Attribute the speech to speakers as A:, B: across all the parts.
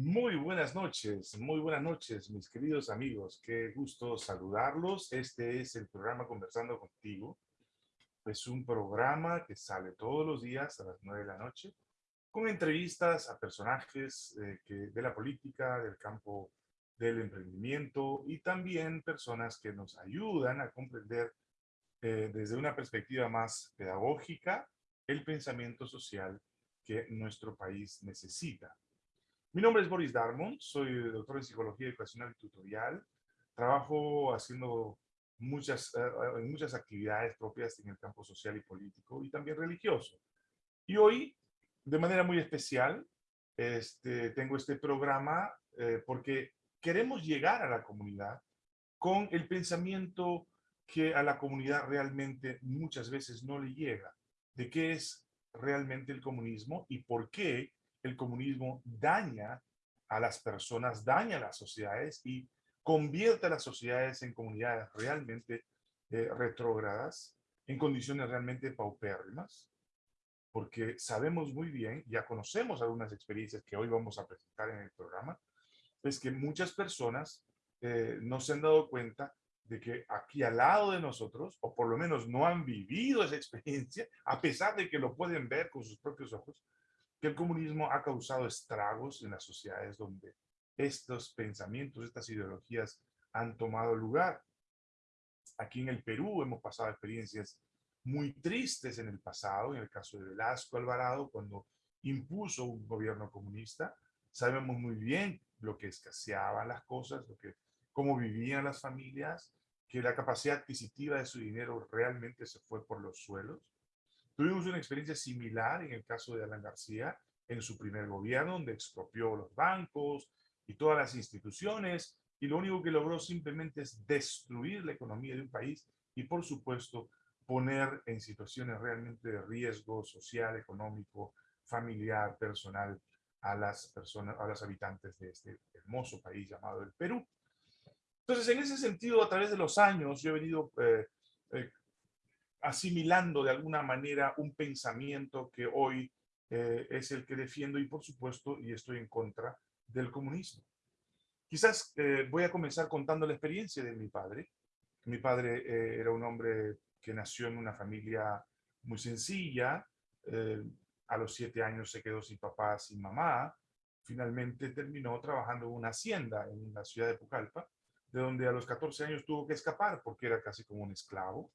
A: Muy buenas noches, muy buenas noches, mis queridos amigos. Qué gusto saludarlos. Este es el programa Conversando Contigo. Es un programa que sale todos los días a las nueve de la noche con entrevistas a personajes eh, de la política, del campo del emprendimiento y también personas que nos ayudan a comprender eh, desde una perspectiva más pedagógica el pensamiento social que nuestro país necesita. Mi nombre es Boris Darmon, soy doctor en Psicología Educacional y Tutorial. Trabajo haciendo muchas, eh, muchas actividades propias en el campo social y político y también religioso. Y hoy, de manera muy especial, este, tengo este programa eh, porque queremos llegar a la comunidad con el pensamiento que a la comunidad realmente muchas veces no le llega, de qué es realmente el comunismo y por qué el comunismo daña a las personas, daña a las sociedades y convierte a las sociedades en comunidades realmente eh, retrógradas, en condiciones realmente paupérrimas, porque sabemos muy bien, ya conocemos algunas experiencias que hoy vamos a presentar en el programa, es que muchas personas eh, no se han dado cuenta de que aquí al lado de nosotros, o por lo menos no han vivido esa experiencia, a pesar de que lo pueden ver con sus propios ojos, que el comunismo ha causado estragos en las sociedades donde estos pensamientos, estas ideologías han tomado lugar. Aquí en el Perú hemos pasado experiencias muy tristes en el pasado, en el caso de Velasco Alvarado, cuando impuso un gobierno comunista. Sabemos muy bien lo que escaseaban las cosas, lo que, cómo vivían las familias, que la capacidad adquisitiva de su dinero realmente se fue por los suelos. Tuvimos una experiencia similar en el caso de Alan García, en su primer gobierno, donde expropió los bancos y todas las instituciones, y lo único que logró simplemente es destruir la economía de un país y, por supuesto, poner en situaciones realmente de riesgo social, económico, familiar, personal a las personas, a los habitantes de este hermoso país llamado el Perú. Entonces, en ese sentido, a través de los años, yo he venido eh, eh, asimilando de alguna manera un pensamiento que hoy eh, es el que defiendo y por supuesto, y estoy en contra del comunismo. Quizás eh, voy a comenzar contando la experiencia de mi padre. Mi padre eh, era un hombre que nació en una familia muy sencilla. a los siete años se quedó sin papá, sin mamá. Finalmente terminó trabajando en una hacienda en la ciudad de Pucallpa, de donde a los 14 años tuvo que escapar porque era casi como un esclavo.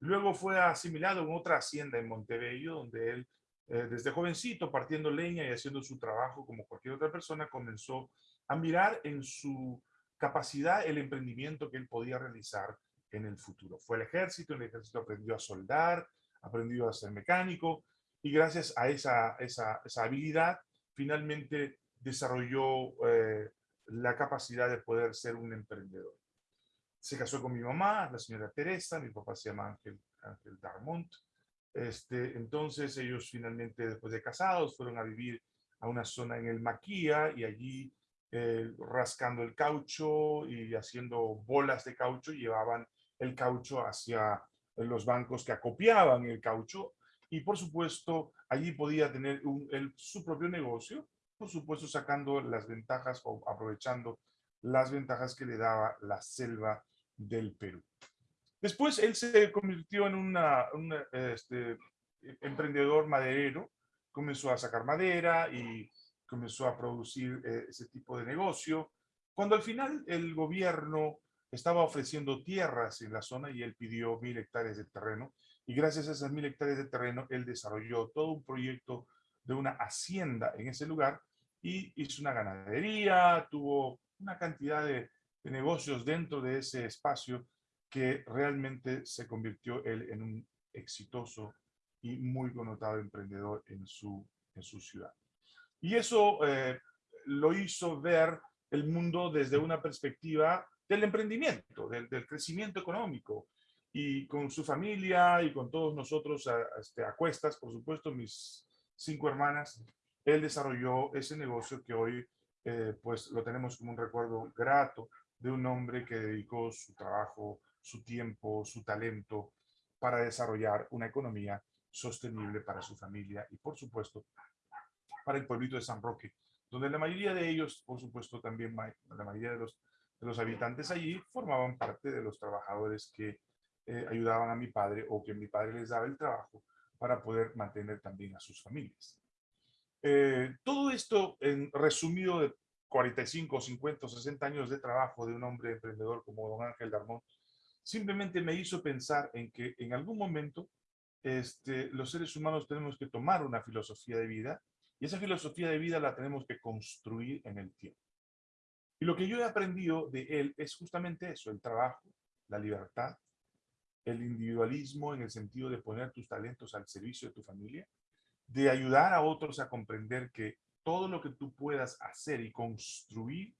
A: Luego fue asimilado en otra hacienda en Montebello, donde él, eh, desde jovencito, partiendo leña y haciendo su trabajo como cualquier otra persona, comenzó a mirar en su capacidad el emprendimiento que él podía realizar en el futuro. Fue al ejército, el ejército aprendió a soldar, aprendió a ser mecánico, y gracias a esa, esa, esa habilidad, finalmente desarrolló eh, la capacidad de poder ser un emprendedor se casó con mi mamá, la señora Teresa, mi papá se llama Ángel, Ángel Darmont. Este, entonces ellos finalmente, después de casados, fueron a vivir a una zona en el Maquía y allí eh, rascando el caucho y haciendo bolas de caucho, llevaban el caucho hacia los bancos que acopiaban el caucho y por supuesto allí podía tener su propio negocio, por supuesto sacando las ventajas o aprovechando las ventajas que le daba la selva del Perú. Después él se convirtió en un este, emprendedor maderero, comenzó a sacar madera y comenzó a producir eh, ese tipo de negocio. Cuando al final el gobierno estaba ofreciendo tierras en la zona y él pidió mil hectáreas de terreno, y gracias a esas mil hectáreas de terreno, él desarrolló todo un proyecto de una hacienda en ese lugar y hizo una ganadería, tuvo una cantidad de de negocios dentro de ese espacio que realmente se convirtió él en un exitoso y muy connotado emprendedor en su, en su ciudad. Y eso eh, lo hizo ver el mundo desde una perspectiva del emprendimiento, del, del, crecimiento económico. Y con su familia y con todos nosotros a, este, a cuestas, por supuesto, mis cinco hermanas, él desarrolló ese negocio que hoy eh, pues lo tenemos como un recuerdo grato de un hombre que dedicó su trabajo, su tiempo, su talento para desarrollar una economía sostenible para su familia y, por supuesto, para el pueblito de San Roque, donde la mayoría de ellos, por supuesto, también la mayoría de los, habitantes allí formaban parte de los trabajadores que eh, ayudaban a mi padre o que mi padre les daba el trabajo para poder mantener también a sus familias. Eh, todo esto en resumido de 45, 50, 60 años de trabajo de un hombre emprendedor como don Ángel Darmón, simplemente me hizo pensar en que en algún momento este, los seres humanos tenemos que tomar una filosofía de vida y esa filosofía de vida la tenemos que construir en el tiempo. Y lo que yo he aprendido de él es justamente eso, el trabajo, la libertad, el individualismo en el sentido de poner tus talentos al servicio de tu familia, de ayudar a otros a comprender que todo lo que tú puedas hacer y construir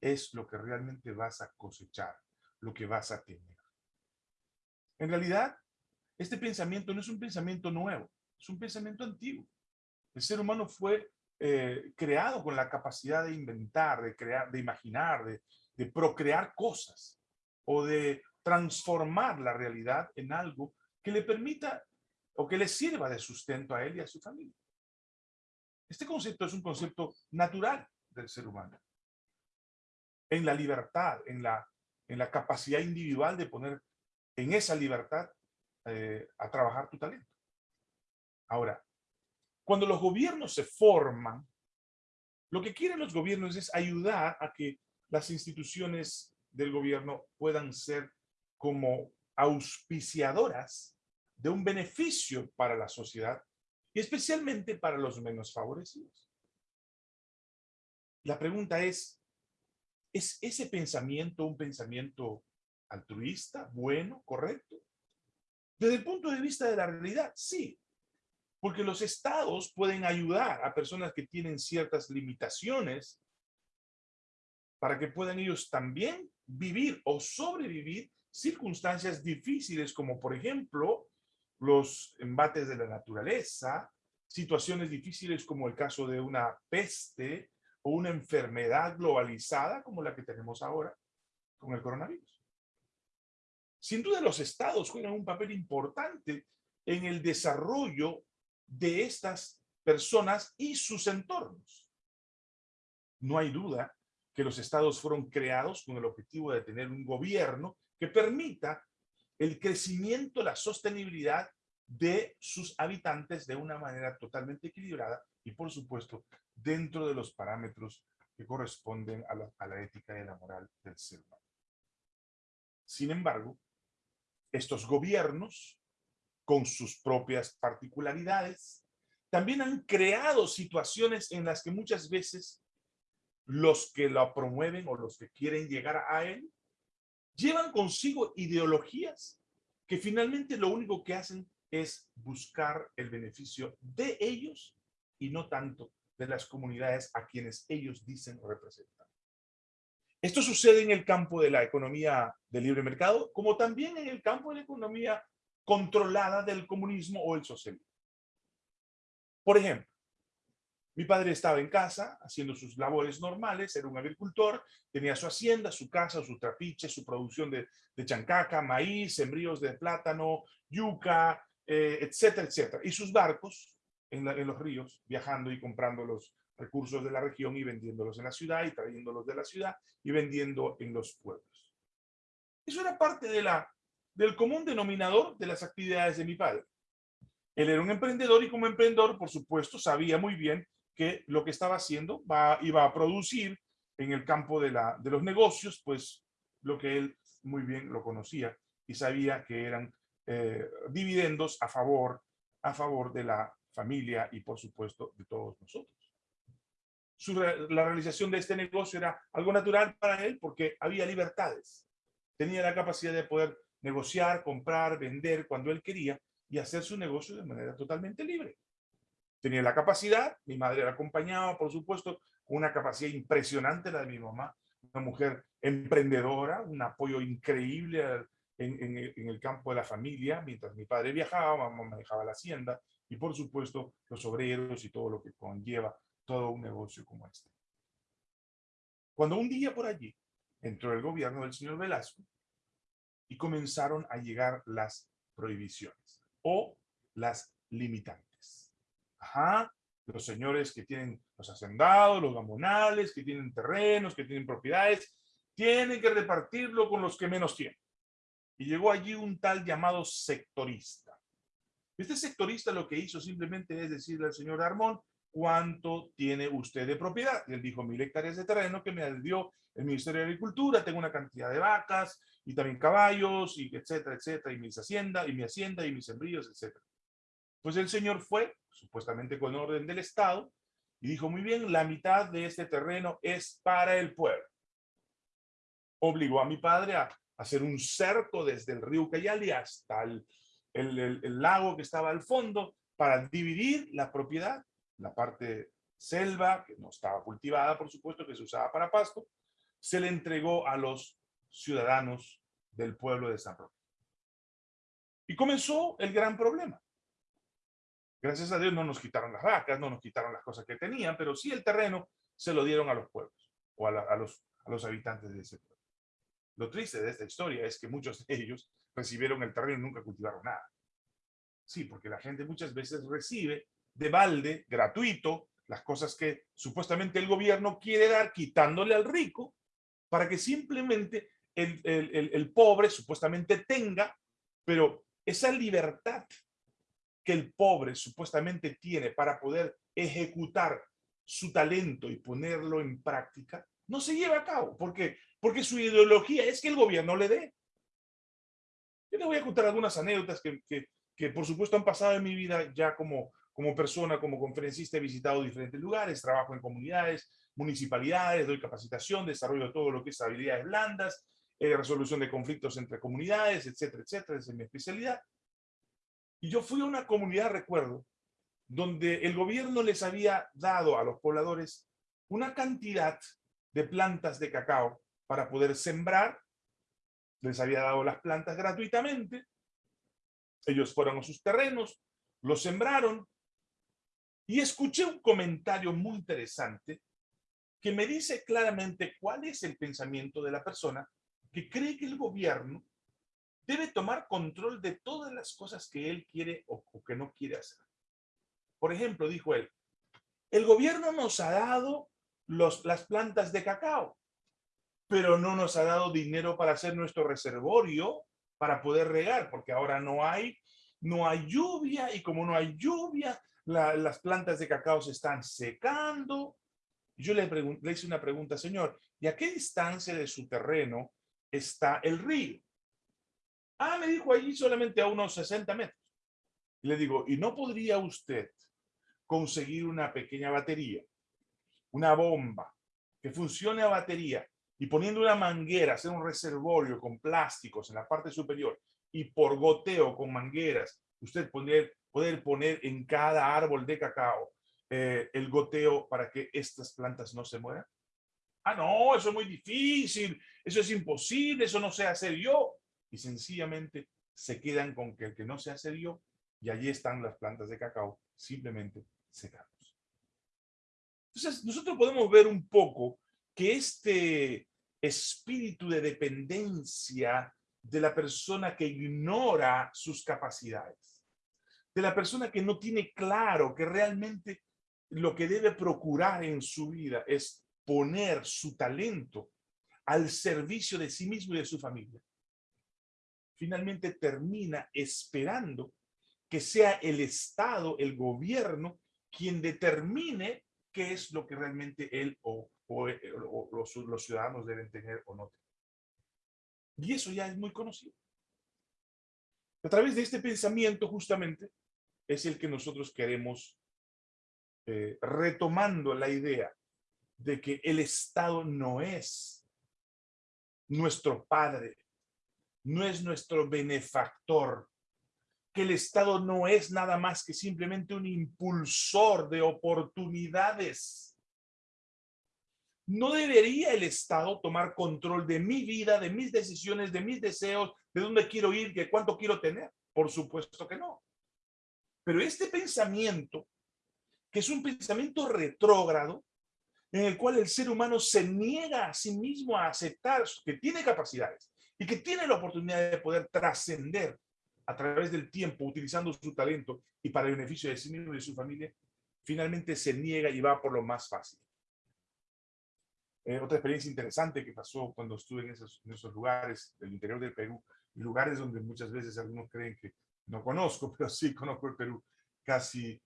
A: es lo que realmente vas a cosechar, lo que vas a tener. En realidad, este pensamiento no es un pensamiento nuevo, es un pensamiento antiguo. El ser humano fue eh, creado con la capacidad de inventar, de crear, de imaginar, de, de procrear cosas o de transformar la realidad en algo que le permita o que le sirva de sustento a él y a su familia. Este concepto es un concepto natural del ser humano. En la libertad, en la, en la capacidad individual de poner en esa libertad eh, a trabajar tu talento. Ahora, cuando los gobiernos se forman, lo que quieren los gobiernos es ayudar a que las instituciones del gobierno puedan ser como auspiciadoras de un beneficio para la sociedad especialmente para los menos favorecidos. La pregunta es, ¿es ese pensamiento un pensamiento altruista, bueno, correcto? Desde el punto de vista de la realidad, sí. Porque los estados pueden ayudar a personas que tienen ciertas limitaciones para que puedan ellos también vivir o sobrevivir circunstancias difíciles como por ejemplo los embates de la naturaleza, situaciones difíciles como el caso de una peste o una enfermedad globalizada como la que tenemos ahora con el coronavirus. Sin duda los estados juegan un papel importante en el desarrollo de estas personas y sus entornos. No hay duda que los estados fueron creados con el objetivo de tener un gobierno que permita el crecimiento, la sostenibilidad de sus habitantes de una manera totalmente equilibrada y, por supuesto, dentro de los parámetros que corresponden a la, ética y la moral del ser humano. Sin embargo, estos gobiernos, con sus propias particularidades, también han creado situaciones en las que muchas veces los que lo promueven o los que quieren llegar a él llevan consigo ideologías que finalmente lo único que hacen es buscar el beneficio de ellos y no tanto de las comunidades a quienes ellos dicen representar. Esto sucede en el campo de la economía de libre mercado, como también en el campo de la economía controlada del comunismo o el socialismo. Por ejemplo, mi padre estaba en casa haciendo sus labores normales, era un agricultor, tenía su hacienda, su casa, su trapiche, su producción de, chancaca, maíz, sembríos de plátano, yuca, eh, etcétera, etcétera. Y sus barcos en, los ríos, viajando y comprando los recursos de la región y vendiéndolos en la ciudad y trayéndolos de la ciudad y vendiendo en los pueblos. Eso era parte del común denominador de las actividades de mi padre. Él era un emprendedor y como emprendedor, por supuesto, sabía muy bien que lo que estaba haciendo va, iba a producir en el campo de, la, de los negocios, pues lo que él muy bien lo conocía y sabía que eran eh, dividendos a favor, a favor de la familia y por supuesto de todos nosotros. la realización de este negocio era algo natural para él porque había libertades. Tenía la capacidad de poder negociar, comprar, vender cuando él quería y hacer su negocio de manera totalmente libre tenía la capacidad, mi madre la acompañaba, por supuesto, una capacidad impresionante la de mi mamá, una mujer emprendedora, un apoyo increíble en, el campo de la familia, mientras mi padre viajaba, mamá manejaba la hacienda, y por supuesto los obreros y todo lo que conlleva todo un negocio como este. Cuando un día por allí entró el gobierno del señor Velasco y comenzaron a llegar las prohibiciones o las limitantes. Ajá, los señores que tienen los hacendados, los gamonales, que tienen terrenos, que tienen propiedades, tienen que repartirlo con los que menos tienen. Y llegó allí un tal llamado sectorista. Este sectorista lo que hizo simplemente es decirle al señor Armón, ¿cuánto tiene usted de propiedad? Y él dijo, mil hectáreas de terreno que me dio el Ministerio de Agricultura, tengo una cantidad de vacas y también caballos, y etcétera, etcétera, y mis haciendas, y mi hacienda, y mis sembríos, etcétera. Pues el señor fue, supuestamente con orden del Estado, y dijo, muy bien, la mitad de este terreno es para el pueblo. Obligó a mi padre a hacer un cerco desde el río Cayali hasta el, el lago que estaba al fondo para dividir la propiedad, la parte selva, que no estaba cultivada, por supuesto, que se usaba para pasto, se le entregó a los ciudadanos del pueblo de San Roque. Y comenzó el gran problema. Gracias a Dios no nos quitaron las vacas, no nos quitaron las cosas que tenían, pero sí el terreno se lo dieron a los pueblos o a, los, a los habitantes de ese pueblo. Lo triste de esta historia es que muchos de ellos recibieron el terreno y nunca cultivaron nada. Sí, porque la gente muchas veces recibe de balde, gratuito, las cosas que supuestamente el gobierno quiere dar quitándole al rico para que simplemente el, el, el pobre supuestamente tenga, pero esa libertad que el pobre supuestamente tiene para poder ejecutar su talento y ponerlo en práctica, no se lleva a cabo. ¿Por qué? Porque su ideología es que el gobierno le dé. Yo le voy a contar algunas anécdotas que, que, que, por supuesto han pasado en mi vida ya como, como persona, como conferencista, he visitado diferentes lugares, trabajo en comunidades, municipalidades, doy capacitación, desarrollo todo lo que es habilidades blandas, eh, resolución de conflictos entre comunidades, etcétera, etcétera, es mi especialidad. Y yo fui a una comunidad, recuerdo, donde el gobierno les había dado a los pobladores una cantidad de plantas de cacao para poder sembrar. Les había dado las plantas gratuitamente. Ellos fueron a sus terrenos, los sembraron. Y escuché un comentario muy interesante que me dice claramente cuál es el pensamiento de la persona que cree que el gobierno debe tomar control de todas las cosas que él quiere o, que no quiere hacer. Por ejemplo, dijo él, el gobierno nos ha dado las plantas de cacao, pero no nos ha dado dinero para hacer nuestro reservorio para poder regar, porque ahora no hay, no hay lluvia y como no hay lluvia, las plantas de cacao se están secando. Yo le hice una pregunta, señor, ¿y a qué distancia de su terreno está el río? Ah, me dijo allí solamente a unos 60 metros. Y le digo, ¿y no podría usted conseguir una pequeña batería, una bomba que funcione a batería y poniendo una manguera, hacer un reservorio con plásticos en la parte superior y por goteo con mangueras, usted poder, poder poner en cada árbol de cacao eh, el goteo para que estas plantas no se mueran? Ah, no, eso es muy difícil, eso es imposible, eso no sé hacer yo y sencillamente se quedan con que el que no se hace dio y allí están las plantas de cacao simplemente secando. Entonces, nosotros podemos ver un poco que este espíritu de dependencia de la persona que ignora sus capacidades, de la persona que no tiene claro que realmente lo que debe procurar en su vida es poner su talento al servicio de sí mismo y de su familia finalmente termina esperando que sea el Estado, el gobierno, quien determine qué es lo que realmente él o, los, ciudadanos deben tener o no. Y eso ya es muy conocido. A través de este pensamiento, justamente, es el que nosotros queremos, eh, retomando la idea de que el Estado no es nuestro padre, no es nuestro benefactor, que el Estado no es nada más que simplemente un impulsor de oportunidades. No debería el Estado tomar control de mi vida, de mis decisiones, de mis deseos, de dónde quiero ir, de cuánto quiero tener. Por supuesto que no. Pero este pensamiento, que es un pensamiento retrógrado, en el cual el ser humano se niega a sí mismo a aceptar que tiene capacidades, y que tiene la oportunidad de poder trascender a través del tiempo utilizando su talento y para el beneficio de sí mismo y de su familia, finalmente se niega y va por lo más fácil. Eh, otra experiencia interesante que pasó cuando estuve en esos, en esos lugares del interior del Perú, lugares donde muchas veces algunos creen que no conozco, pero sí conozco el Perú, casi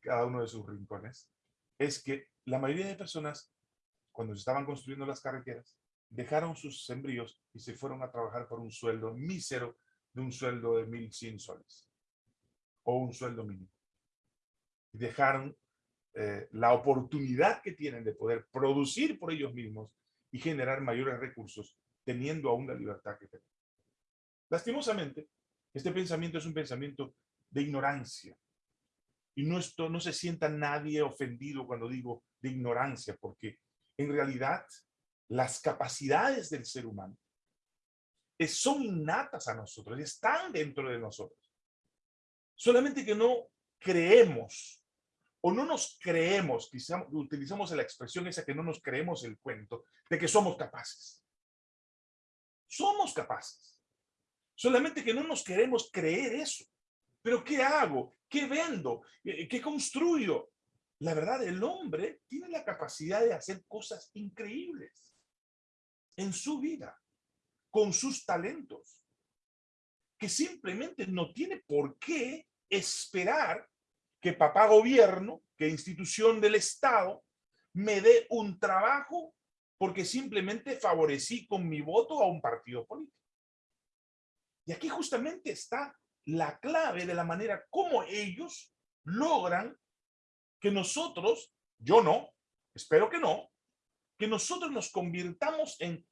A: cada uno de sus rincones, es que la mayoría de personas, cuando se estaban construyendo las carreteras, dejaron sus sembríos y se fueron a trabajar por un sueldo mísero de un sueldo de 1.100 soles o un sueldo mínimo. Y dejaron eh, la oportunidad que tienen de poder producir por ellos mismos y generar mayores recursos, teniendo aún la libertad que tienen. Lastimosamente, este pensamiento es un pensamiento de ignorancia. Y no, esto, no se sienta nadie ofendido cuando digo de ignorancia, porque en realidad las capacidades del ser humano son innatas a nosotros, están dentro de nosotros. Solamente que no creemos o no nos creemos, quizá utilizamos la expresión esa que no nos creemos el cuento, de que somos capaces. Somos capaces. Solamente que no nos queremos creer eso. ¿Pero qué hago? ¿Qué vendo? ¿Qué construyo? La verdad, el hombre tiene la capacidad de hacer cosas increíbles en su vida, con sus talentos, que simplemente no tiene por qué esperar que papá gobierno, que institución del Estado, me dé un trabajo porque simplemente favorecí con mi voto a un partido político. Y aquí justamente está la clave de la manera como ellos logran que nosotros, yo no, espero que no, que nosotros nos convirtamos en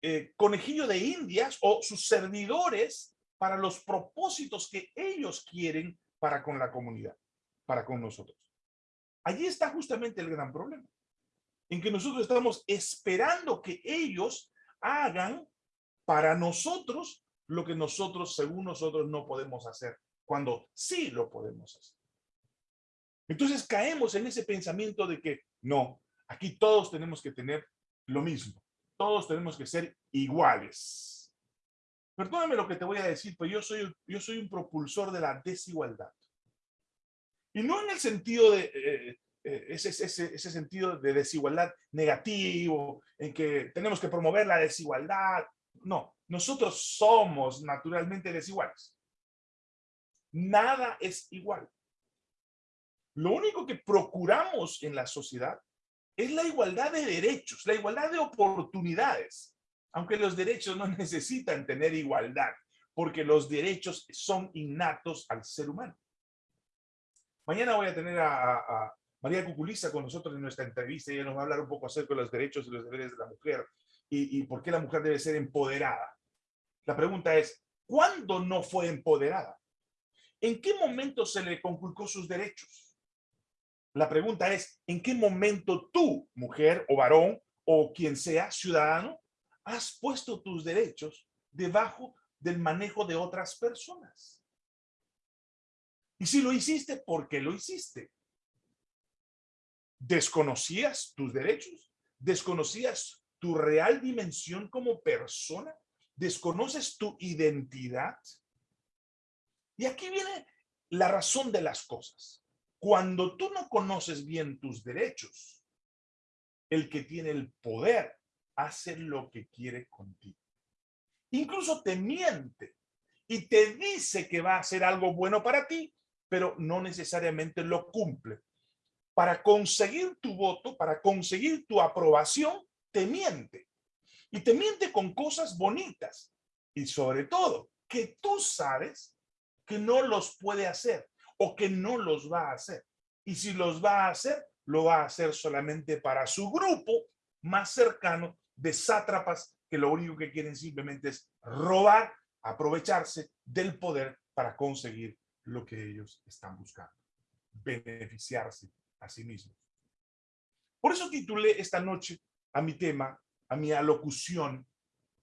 A: eh, conejillo de indias o sus servidores para los propósitos que ellos quieren para con la comunidad, para con nosotros. Allí está justamente el gran problema, en que nosotros estamos esperando que ellos hagan para nosotros lo que nosotros, según nosotros, no podemos hacer, cuando sí lo podemos hacer. Entonces caemos en ese pensamiento de que no, aquí todos tenemos que tener lo mismo todos tenemos que ser iguales. Perdóname lo que te voy a decir, pero yo soy, yo soy un propulsor de la desigualdad. Y no en el sentido de, eh, eh, ese, ese, ese sentido de desigualdad negativo, en que tenemos que promover la desigualdad. No, nosotros somos naturalmente desiguales. Nada es igual. Lo único que procuramos en la sociedad es la igualdad de derechos, la igualdad de oportunidades, aunque los derechos no necesitan tener igualdad, porque los derechos son innatos al ser humano. Mañana voy a tener a, María Cuculiza con nosotros en nuestra entrevista y ella nos va a hablar un poco acerca de los derechos y los deberes de la mujer y, y por qué la mujer debe ser empoderada. La pregunta es, ¿cuándo no fue empoderada? ¿En qué momento se le conculcó sus derechos? La pregunta es, ¿en qué momento tú, mujer o varón, o quien sea, ciudadano, has puesto tus derechos debajo del manejo de otras personas? Y si lo hiciste, ¿por qué lo hiciste? ¿Desconocías tus derechos? ¿Desconocías tu real dimensión como persona? ¿Desconoces tu identidad? Y aquí viene la razón de las cosas. Cuando tú no conoces bien tus derechos, el que tiene el poder hace lo que quiere contigo. Incluso te miente y te dice que va a hacer algo bueno para ti, pero no necesariamente lo cumple. Para conseguir tu voto, para conseguir tu aprobación, te miente. Y te miente con cosas bonitas. Y sobre todo, que tú sabes que no los puede hacer o que no los va a hacer. Y si los va a hacer, lo va a hacer solamente para su grupo más cercano de sátrapas que lo único que quieren simplemente es robar, aprovecharse del poder para conseguir lo que ellos están buscando, beneficiarse a sí mismos. Por eso titulé esta noche a mi tema, a mi alocución,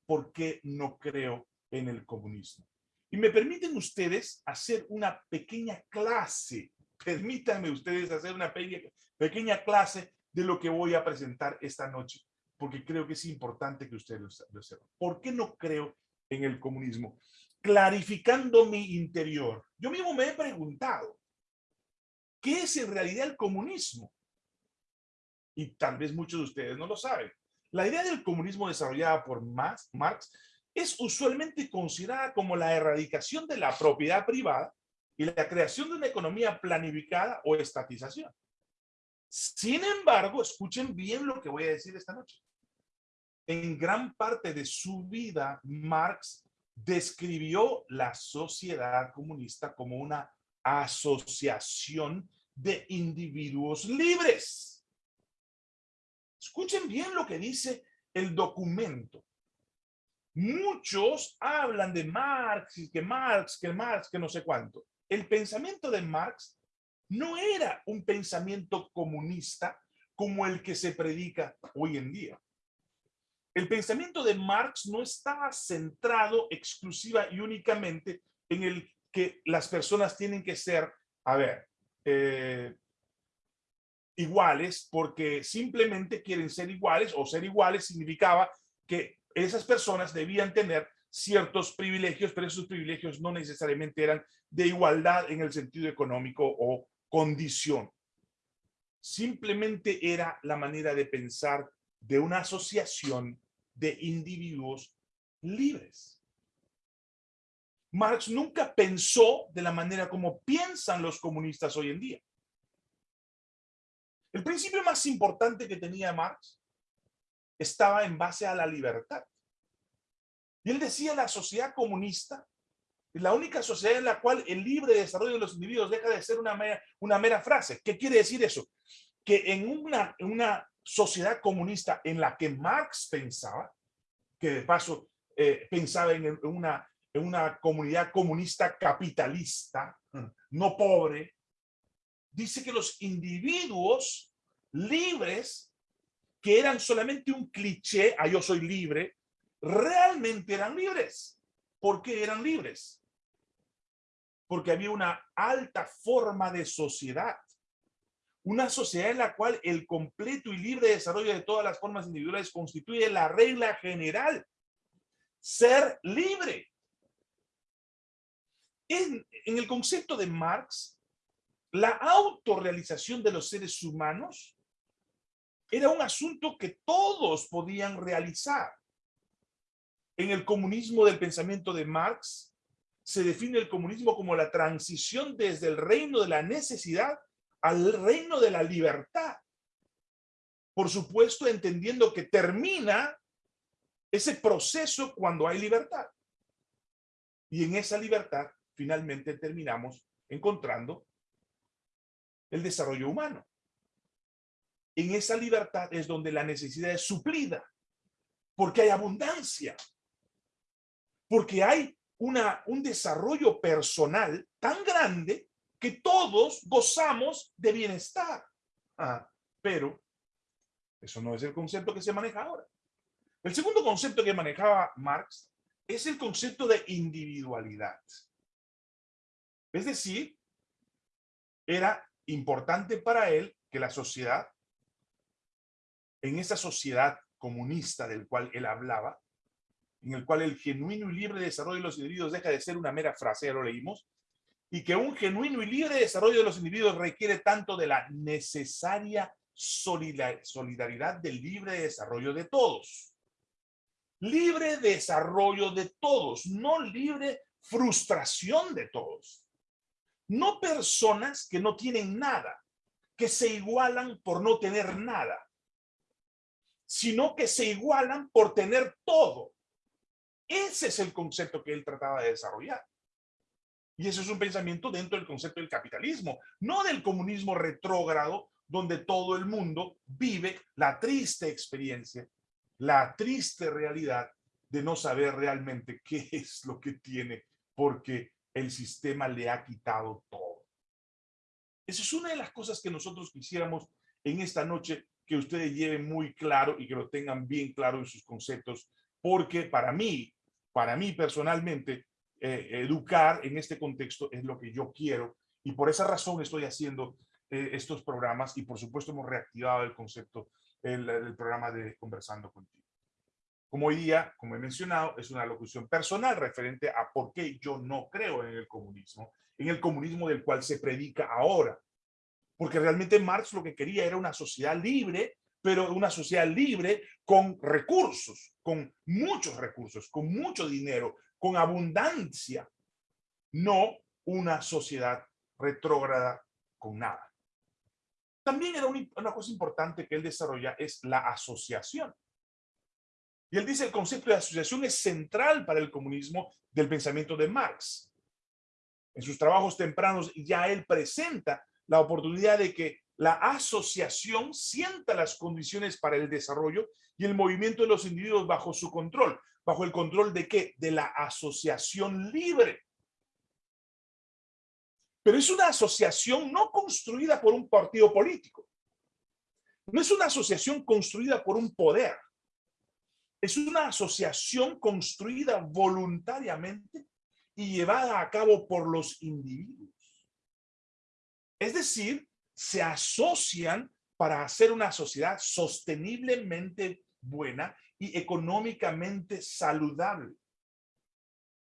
A: ¿por qué no creo en el comunismo? Y me permiten ustedes hacer una pequeña clase, permítanme ustedes hacer una pequeña, clase de lo que voy a presentar esta noche, porque creo que es importante que ustedes lo sepan. ¿Por qué no creo en el comunismo? Clarificando mi interior. Yo mismo me he preguntado, ¿Qué es en realidad el comunismo? Y tal vez muchos de ustedes no lo saben. La idea del comunismo desarrollada por Marx, Marx es usualmente considerada como la erradicación de la propiedad privada y la creación de una economía planificada o estatización. Sin embargo, escuchen bien lo que voy a decir esta noche. En gran parte de su vida, Marx describió la sociedad comunista como una asociación de individuos libres. Escuchen bien lo que dice el documento. Muchos hablan de Marx y que Marx, que Marx, que no sé cuánto. El pensamiento de Marx no era un pensamiento comunista como el que se predica hoy en día. El pensamiento de Marx no estaba centrado exclusiva y únicamente en el que las personas tienen que ser, a ver, eh, iguales porque simplemente quieren ser iguales o ser iguales significaba que esas personas debían tener ciertos privilegios, pero esos privilegios no necesariamente eran de igualdad en el sentido económico o condición. Simplemente era la manera de pensar de una asociación de individuos libres. Marx nunca pensó de la manera como piensan los comunistas hoy en día. El principio más importante que tenía Marx estaba en base a la libertad. Y él decía la sociedad comunista es la única sociedad en la cual el libre desarrollo de los individuos deja de ser una mera, una mera frase. ¿Qué quiere decir eso? Que en una, una sociedad comunista en la que Marx pensaba, que de paso eh, pensaba en una, en una comunidad comunista capitalista, no pobre, dice que los individuos libres, que eran solamente un cliché, a yo soy libre, realmente eran libres. ¿Por qué eran libres? Porque había una alta forma de sociedad. Una sociedad en la cual el completo y libre desarrollo de todas las formas individuales constituye la regla general. Ser libre. En, en el concepto de Marx, la autorrealización de los seres humanos era un asunto que todos podían realizar. En el comunismo del pensamiento de Marx, se define el comunismo como la transición desde el reino de la necesidad al reino de la libertad. Por supuesto, entendiendo que termina ese proceso cuando hay libertad. Y en esa libertad, finalmente terminamos encontrando el desarrollo humano. En esa libertad es donde la necesidad es suplida, porque hay abundancia, porque hay una, un desarrollo personal tan grande que todos gozamos de bienestar. Ah, pero eso no es el concepto que se maneja ahora. El segundo concepto que manejaba Marx es el concepto de individualidad. Es decir, era importante para él que la sociedad, en esa sociedad comunista del cual él hablaba, en el cual el genuino y libre desarrollo de los individuos deja de ser una mera frase, ya lo leímos, y que un genuino y libre desarrollo de los individuos requiere tanto de la necesaria solidaridad del libre desarrollo de todos. Libre desarrollo de todos, no libre frustración de todos. No personas que no tienen nada, que se igualan por no tener nada, sino que se igualan por tener todo. Ese es el concepto que él trataba de desarrollar. Y ese es un pensamiento dentro del concepto del capitalismo, no del comunismo retrógrado, donde todo el mundo vive la triste experiencia, la triste realidad de no saber realmente qué es lo que tiene, porque el sistema le ha quitado todo. Esa es una de las cosas que nosotros quisiéramos en esta noche que ustedes lleven muy claro y que lo tengan bien claro en sus conceptos, porque para mí, para mí personalmente, eh, educar en este contexto es lo que yo quiero y por esa razón estoy haciendo eh, estos programas y por supuesto hemos reactivado el concepto, el, el programa de Conversando Contigo. Como hoy día, como he mencionado, es una locución personal referente a por qué yo no creo en el comunismo, en el comunismo del cual se predica ahora. Porque realmente Marx lo que quería era una sociedad libre, pero una sociedad libre con recursos, con muchos recursos, con mucho dinero, con abundancia, no una sociedad retrógrada con nada. También era una cosa importante que él desarrolla es la asociación. Y él dice el concepto de asociación es central para el comunismo del pensamiento de Marx. En sus trabajos tempranos ya él presenta la oportunidad de que la asociación sienta las condiciones para el desarrollo y el movimiento de los individuos bajo su control. ¿Bajo el control de qué? De la asociación libre. Pero es una asociación no construida por un partido político. No es una asociación construida por un poder es una asociación construida voluntariamente y llevada a cabo por los individuos. Es decir, se asocian para hacer una sociedad sosteniblemente buena y económicamente saludable.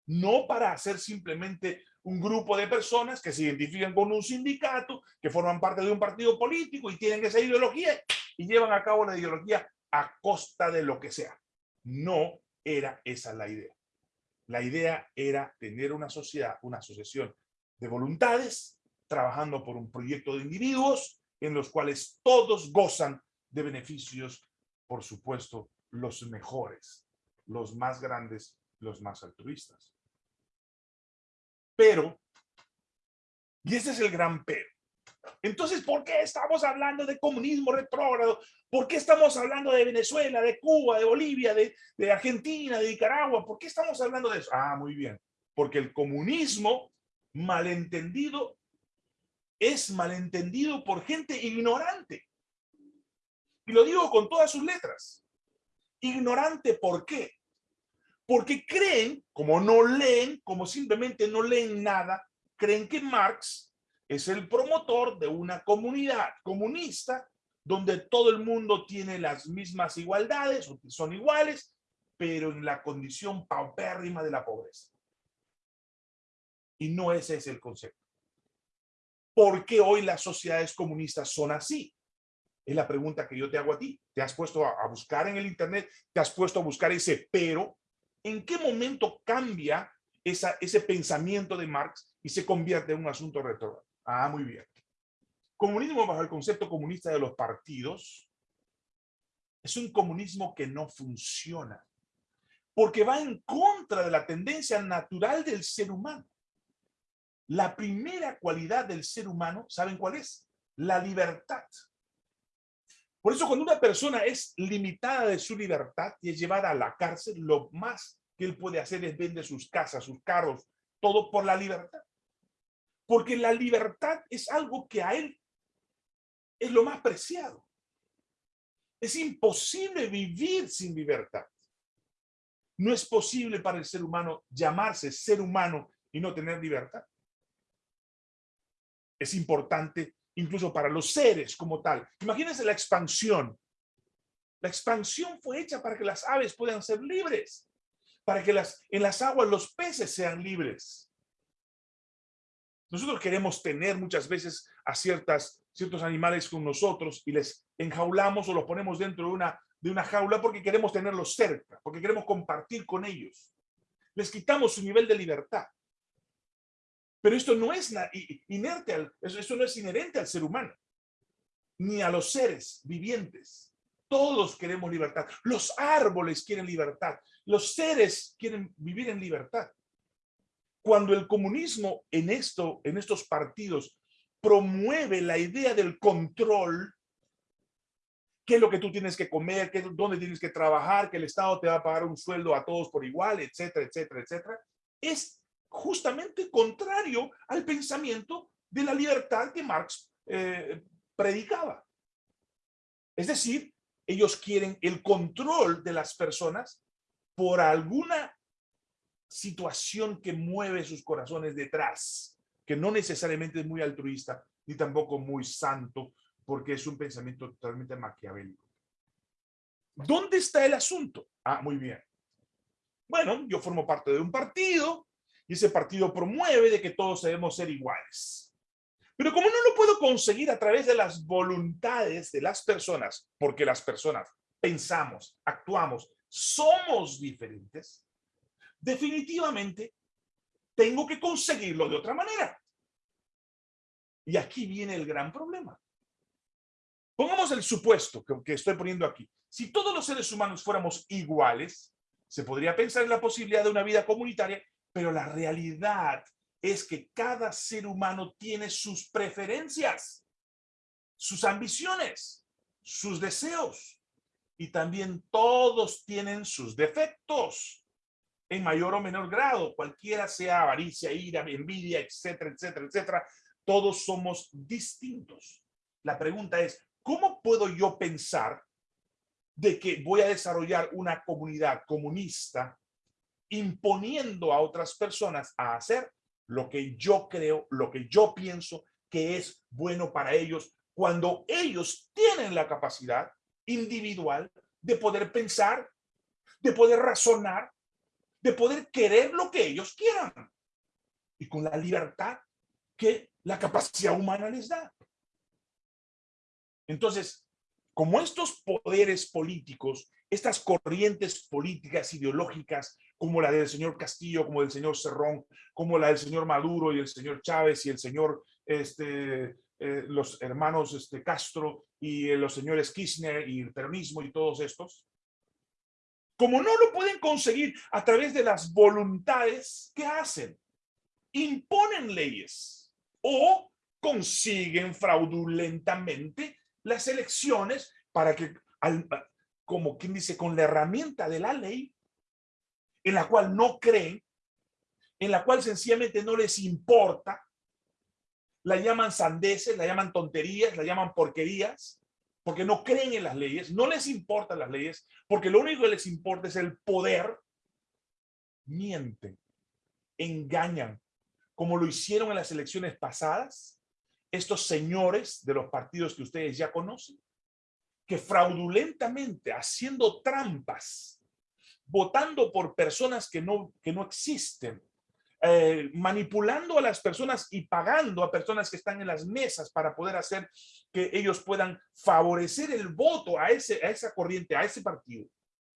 A: No para hacer simplemente un grupo de personas que se identifican con un sindicato, que forman parte de un partido político y tienen esa ideología y llevan a cabo la ideología a costa de lo que sea. No era esa la idea. La idea era tener una sociedad, una asociación de voluntades, trabajando por un proyecto de individuos en los cuales todos gozan de beneficios, por supuesto, los mejores, los más grandes, los más altruistas. Pero, y ese es el gran pero, entonces, ¿por qué estamos hablando de comunismo retrógrado? ¿Por qué estamos hablando de Venezuela, de Cuba, de Bolivia, de, Argentina, de Nicaragua? ¿Por qué estamos hablando de eso? Ah, muy bien. Porque el comunismo malentendido es malentendido por gente ignorante. Y lo digo con todas sus letras. Ignorante, ¿por qué? Porque creen, como no leen, como simplemente no leen nada, creen que Marx es el promotor de una comunidad comunista donde todo el mundo tiene las mismas igualdades, son iguales, pero en la condición paupérrima de la pobreza. Y no ese es el concepto. ¿Por qué hoy las sociedades comunistas son así? Es la pregunta que yo te hago a ti. Te has puesto a, buscar en el internet, te has puesto a buscar ese pero. ¿En qué momento cambia esa, ese pensamiento de Marx y se convierte en un asunto retrógrado? Ah, muy bien. Comunismo bajo el concepto comunista de los partidos es un comunismo que no funciona porque va en contra de la tendencia natural del ser humano. La primera cualidad del ser humano, ¿saben cuál es? La libertad. Por eso cuando una persona es limitada de su libertad y es llevada a la cárcel, lo más que él puede hacer es vender sus casas, sus carros, todo por la libertad. Porque la libertad es algo que a él es lo más preciado. Es imposible vivir sin libertad. No es posible para el ser humano llamarse ser humano y no tener libertad. Es importante incluso para los seres como tal. Imagínense la expansión. La expansión fue hecha para que las aves puedan ser libres, para que las, en las aguas los peces sean libres. Nosotros queremos tener muchas veces a ciertas, ciertos animales con nosotros y les enjaulamos o los ponemos dentro de una, de una jaula porque queremos tenerlos cerca, porque queremos compartir con ellos. Les quitamos su nivel de libertad. Pero esto no es inerte, al, eso no es inherente al ser humano, ni a los seres vivientes. Todos queremos libertad. Los árboles quieren libertad. Los seres quieren vivir en libertad cuando el comunismo en, esto, en estos partidos promueve la idea del control, qué es lo que tú tienes que comer, qué, dónde tienes que trabajar, que el Estado te va a pagar un sueldo a todos por igual, etcétera, etcétera, etcétera, es justamente contrario al pensamiento de la libertad que Marx eh, predicaba. Es decir, ellos quieren el control de las personas por alguna situación que mueve sus corazones detrás, que no necesariamente es muy altruista, ni tampoco muy santo, porque es un pensamiento totalmente maquiavélico. ¿Dónde está el asunto? Ah, muy bien. Bueno, yo formo parte de un partido y ese partido promueve de que todos debemos ser iguales. Pero como no lo puedo conseguir a través de las voluntades de las personas, porque las personas pensamos, actuamos, somos diferentes, definitivamente tengo que conseguirlo de otra manera. Y aquí viene el gran problema. Pongamos el supuesto que, que, estoy poniendo aquí. Si todos los seres humanos fuéramos iguales, se podría pensar en la posibilidad de una vida comunitaria, pero la realidad es que cada ser humano tiene sus preferencias, sus ambiciones, sus deseos, y también todos tienen sus defectos en mayor o menor grado, cualquiera sea avaricia, ira, envidia, etcétera, etcétera, etcétera, todos somos distintos. La pregunta es, ¿cómo puedo yo pensar de que voy a desarrollar una comunidad comunista imponiendo a otras personas a hacer lo que yo creo, lo que yo pienso que es bueno para ellos, cuando ellos tienen la capacidad individual de poder pensar, de poder razonar, de poder querer lo que ellos quieran. Y con la libertad que la capacidad humana les da. Entonces, como estos poderes políticos, estas corrientes políticas ideológicas, como la del señor Castillo, como del señor Cerrón, como la del señor Maduro y el señor Chávez y el señor, este, eh, los hermanos este, Castro y eh, los señores Kirchner y el peronismo y todos estos, como no lo pueden conseguir a través de las voluntades, ¿qué hacen? Imponen leyes o consiguen fraudulentamente las elecciones para que, como quien dice, con la herramienta de la ley, en la cual no creen, en la cual sencillamente no les importa, la llaman sandeces, la llaman tonterías, la llaman porquerías, porque no creen en las leyes, no les importan las leyes, porque lo único que les importa es el poder, mienten, engañan, como lo hicieron en las elecciones pasadas, estos señores de los partidos que ustedes ya conocen, que fraudulentamente, haciendo trampas, votando por personas que no, que no existen, eh, manipulando a las personas y pagando a personas que están en las mesas para poder hacer que ellos puedan favorecer el voto a, ese, a esa corriente, a ese partido,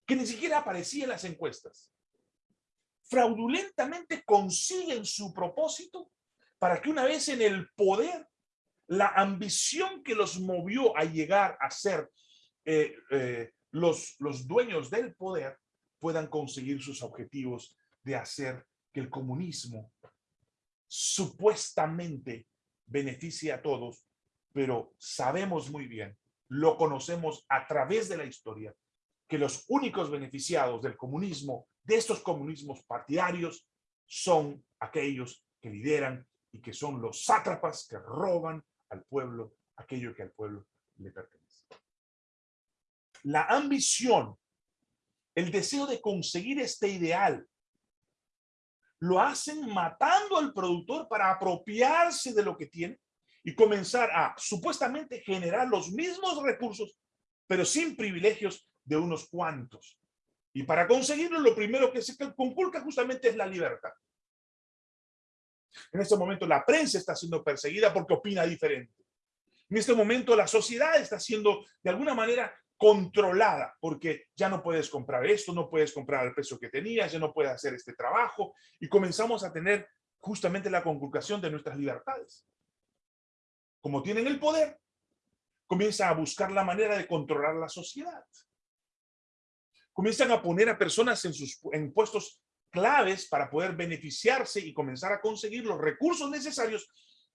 A: que ni siquiera aparecía en las encuestas. Fraudulentamente consiguen su propósito para que una vez en el poder la ambición que los movió a llegar a ser eh, eh, los, los dueños del poder puedan conseguir sus objetivos de hacer que el comunismo supuestamente beneficie a todos, pero sabemos muy bien, lo conocemos a través de la historia, que los únicos beneficiados del comunismo, de estos comunismos partidarios, son aquellos que lideran y que son los sátrapas que roban al pueblo aquello que al pueblo le pertenece. La ambición, el deseo de conseguir este ideal, lo hacen matando al productor para apropiarse de lo que tiene y comenzar a supuestamente generar los mismos recursos, pero sin privilegios de unos cuantos. Y para conseguirlo, lo primero que se conculca justamente es la libertad. En este momento la prensa está siendo perseguida porque opina diferente. En este momento la sociedad está siendo de alguna manera controlada porque ya no puedes comprar esto, no puedes comprar el precio que tenías, ya no puedes hacer este trabajo y comenzamos a tener justamente la conculcación de nuestras libertades. Como tienen el poder, comienzan a buscar la manera de controlar la sociedad. Comienzan a poner a personas en sus en puestos claves para poder beneficiarse y comenzar a conseguir los recursos necesarios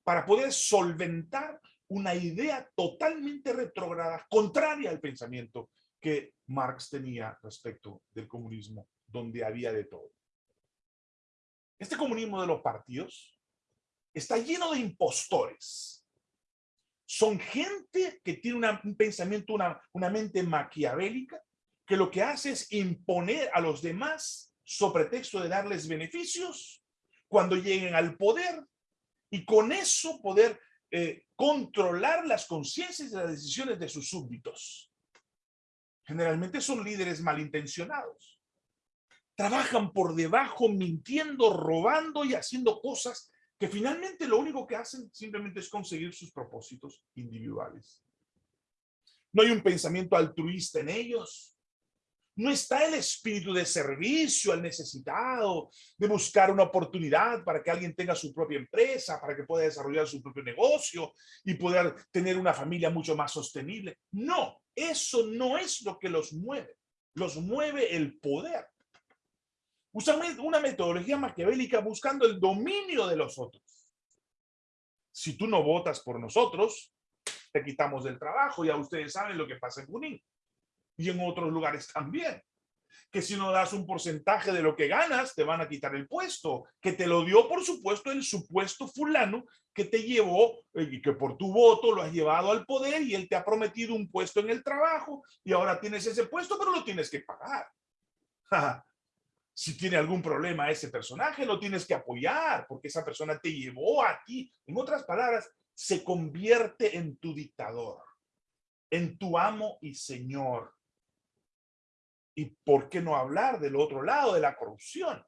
A: para poder solventar una idea totalmente retrógrada, contraria al pensamiento que Marx tenía respecto del comunismo, donde había de todo. Este comunismo de los partidos está lleno de impostores. Son gente que tiene un pensamiento, una, una mente maquiavélica, que lo que hace es imponer a los demás sobre pretexto de darles beneficios cuando lleguen al poder y con eso poder eh, controlar las conciencias y las decisiones de sus súbditos. Generalmente son líderes malintencionados. Trabajan por debajo, mintiendo, robando y haciendo cosas que finalmente lo único que hacen simplemente es conseguir sus propósitos individuales. No hay un pensamiento altruista en ellos. No está el espíritu de servicio al necesitado, de buscar una oportunidad para que alguien tenga su propia empresa, para que pueda desarrollar su propio negocio y poder tener una familia mucho más sostenible. No, eso no es lo que los mueve. Los mueve el poder. Usan una metodología maquiavélica buscando el dominio de los otros. Si tú no votas por nosotros, te quitamos del trabajo. Ya ustedes saben lo que pasa en Junín y en otros lugares también. Que si no das un porcentaje de lo que ganas, te van a quitar el puesto. Que te lo dio, por supuesto, el supuesto fulano que te llevó eh, y que por tu voto lo has llevado al poder y él te ha prometido un puesto en el trabajo y ahora tienes ese puesto, pero lo tienes que pagar. si tiene algún problema ese personaje, lo tienes que apoyar porque esa persona te llevó a ti. En otras palabras, se convierte en tu dictador, en tu amo y señor. ¿Y por qué no hablar del otro lado, de la corrupción?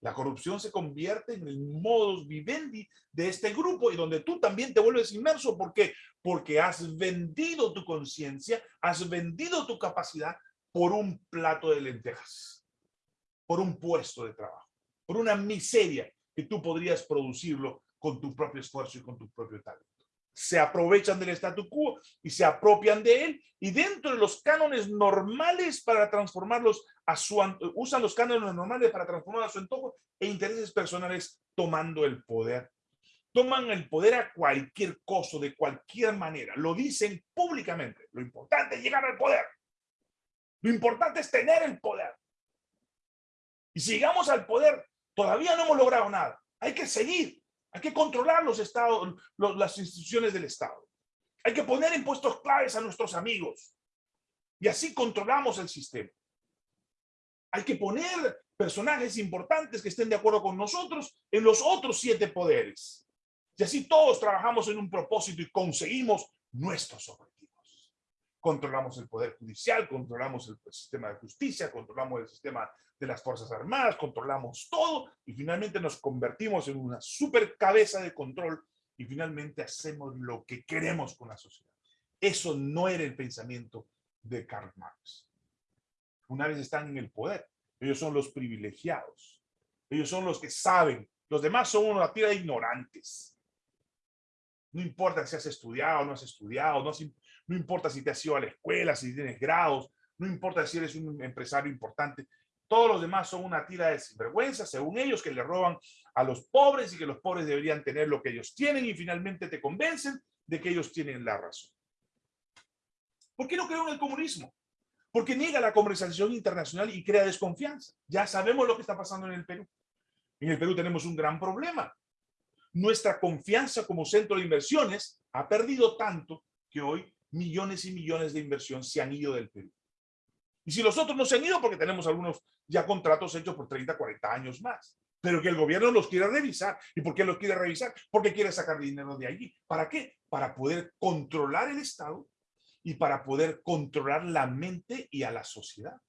A: La corrupción se convierte en el modus vivendi de este grupo y donde tú también te vuelves inmerso. ¿Por qué? Porque has vendido tu conciencia, has vendido tu capacidad por un plato de lentejas, por un puesto de trabajo, por una miseria que tú podrías producirlo con tu propio esfuerzo y con tu propio talento se aprovechan del statu quo y se apropian de él y dentro de los cánones normales para transformarlos a su, usan los cánones normales para transformar a su antojo e intereses personales tomando el poder. Toman el poder a cualquier costo, de cualquier manera. Lo dicen públicamente. Lo importante es llegar al poder. Lo importante es tener el poder. Y si llegamos al poder, todavía no hemos logrado nada. Hay que seguir. Hay que controlar los estados, las instituciones del Estado. Hay que poner impuestos claves a nuestros amigos. Y así controlamos el sistema. Hay que poner personajes importantes que estén de acuerdo con nosotros en los otros siete poderes. Y así todos trabajamos en un propósito y conseguimos nuestros objetivos controlamos el poder judicial, controlamos el sistema de justicia, controlamos el sistema de las Fuerzas Armadas, controlamos todo y finalmente nos convertimos en una super cabeza de control y finalmente hacemos lo que queremos con la sociedad. Eso no era el pensamiento de Karl Marx. Una vez están en el poder, ellos son los privilegiados. Ellos son los que saben. Los demás son una tira de ignorantes. No importa si has estudiado o no has estudiado, no, no importa si te has ido a la escuela, si tienes grados, no importa si eres un empresario importante. Todos los demás son una tira de sinvergüenza, según ellos, que le roban a los pobres y que los pobres deberían tener lo que ellos tienen y finalmente te convencen de que ellos tienen la razón. ¿Por qué no creo en el comunismo? Porque niega la comercialización internacional y crea desconfianza. Ya sabemos lo que está pasando en el Perú. En el Perú tenemos un gran problema. Nuestra confianza como centro de inversiones ha perdido tanto que hoy millones y millones de inversión se han ido del Perú. Y si los otros no se han ido, porque tenemos algunos ya contratos hechos por 30, 40 años más. Pero que el gobierno los quiere revisar. ¿Y por qué los quiere revisar? Porque quiere sacar dinero de allí. ¿Para qué? Para poder controlar el Estado y para poder controlar la mente y a la sociedad.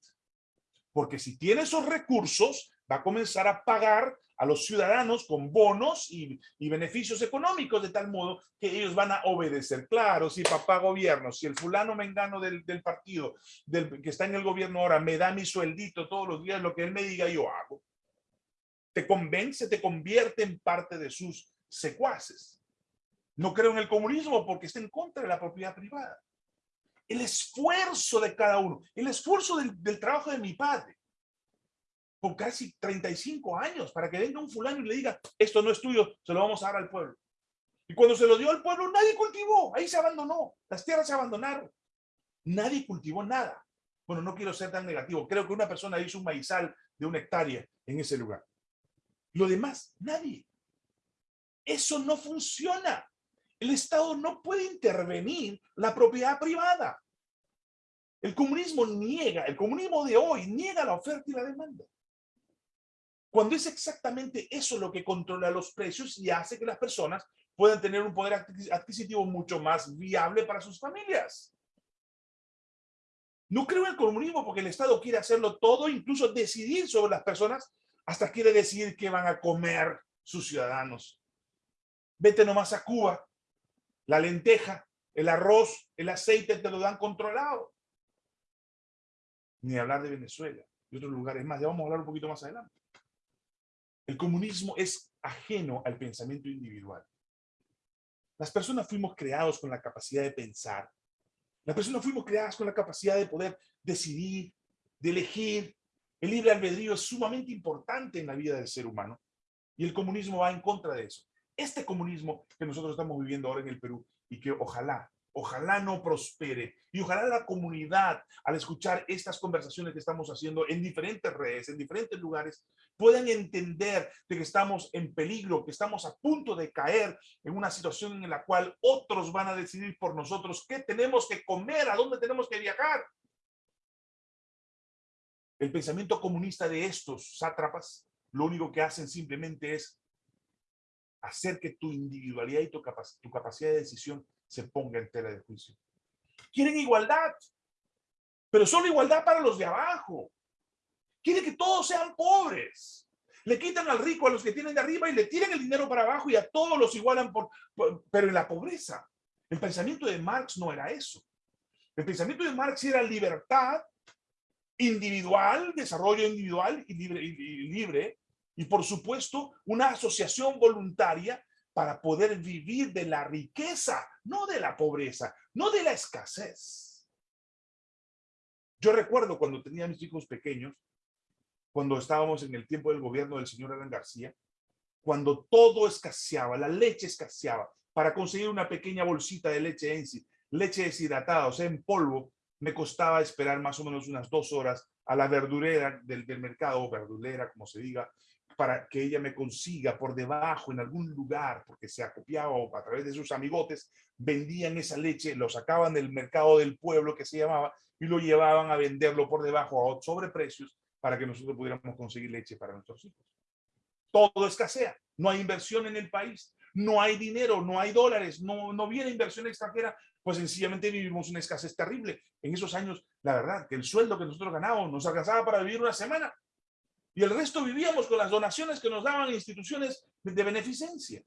A: Porque si tiene esos recursos, va a comenzar a pagar a los ciudadanos con bonos y, beneficios económicos de tal modo que ellos van a obedecer. Claro, si papá gobierno, si el fulano mengano del, del partido del, que está en el gobierno ahora me da mi sueldito todos los días, lo que él me diga yo hago. Te convence, te convierte en parte de sus secuaces. No creo en el comunismo porque está en contra de la propiedad privada. El esfuerzo de cada uno, el esfuerzo del trabajo de mi padre, con casi 35 años para que venga un fulano y le diga, esto no es tuyo, se lo vamos a dar al pueblo. Y cuando se lo dio al pueblo, nadie cultivó, ahí se abandonó, las tierras se abandonaron. Nadie cultivó nada. Bueno, no quiero ser tan negativo, creo que una persona hizo un maizal de una hectárea en ese lugar. Lo demás, nadie. Eso no funciona. El Estado no puede intervenir la propiedad privada. El comunismo niega, el comunismo de hoy niega la oferta y la demanda. Cuando es exactamente eso lo que controla los precios y hace que las personas puedan tener un poder adquisitivo mucho más viable para sus familias. No creo en el comunismo porque el Estado quiere hacerlo todo, incluso decidir sobre las personas, hasta quiere decidir qué van a comer sus ciudadanos. Vete nomás a Cuba, la lenteja, el arroz, el aceite te lo dan controlado. Ni hablar de Venezuela y otros lugares más. Ya vamos a hablar un poquito más adelante. El comunismo es ajeno al pensamiento individual. Las personas fuimos creados con la capacidad de pensar. Las personas fuimos creadas con la capacidad de poder decidir, de elegir. El libre albedrío es sumamente importante en la vida del ser humano. Y el comunismo va en contra de eso. Este comunismo que nosotros estamos viviendo ahora en el Perú y que ojalá Ojalá no prospere. Y ojalá la comunidad, al escuchar estas conversaciones que estamos haciendo en diferentes redes, en diferentes lugares, puedan entender de que estamos en peligro, que estamos a punto de caer en una situación en la cual otros van a decidir por nosotros qué tenemos que comer, a dónde tenemos que viajar. El pensamiento comunista de estos sátrapas, lo único que hacen simplemente es hacer que tu individualidad y tu, tu capacidad de decisión se ponga en tela de juicio. Quieren igualdad, pero solo igualdad para los de abajo. Quieren que todos sean pobres. Le quitan al rico a los que tienen de arriba y le tiran el dinero para abajo y a todos los igualan, por, pero en la pobreza. El pensamiento de Marx no era eso. El pensamiento de Marx era libertad individual, desarrollo individual y libre, y libre, y por supuesto una asociación voluntaria para poder vivir de la riqueza, no de la pobreza, no de la escasez. Yo recuerdo cuando tenía mis hijos pequeños, cuando estábamos en el tiempo del gobierno del señor Alan García, cuando todo escaseaba, la leche escaseaba, para conseguir una pequeña bolsita de leche en sí, leche deshidratada, o sea, en polvo, me costaba esperar más o menos unas dos horas a la verdurera del, del mercado, verdulera, como se diga, para que ella me consiga por debajo en algún lugar, porque se acopiaba o a través de sus amigotes, vendían esa leche, lo sacaban del mercado del pueblo que se llamaba y lo llevaban a venderlo por debajo a sobreprecios para que nosotros pudiéramos conseguir leche para nuestros hijos. Todo escasea, no hay inversión en el país, no hay dinero, no hay dólares, no, no viene inversión extranjera, pues sencillamente vivimos una escasez terrible. En esos años, la verdad, que el sueldo que nosotros ganábamos nos alcanzaba para vivir una semana y el resto vivíamos con las donaciones que nos daban instituciones de beneficencia.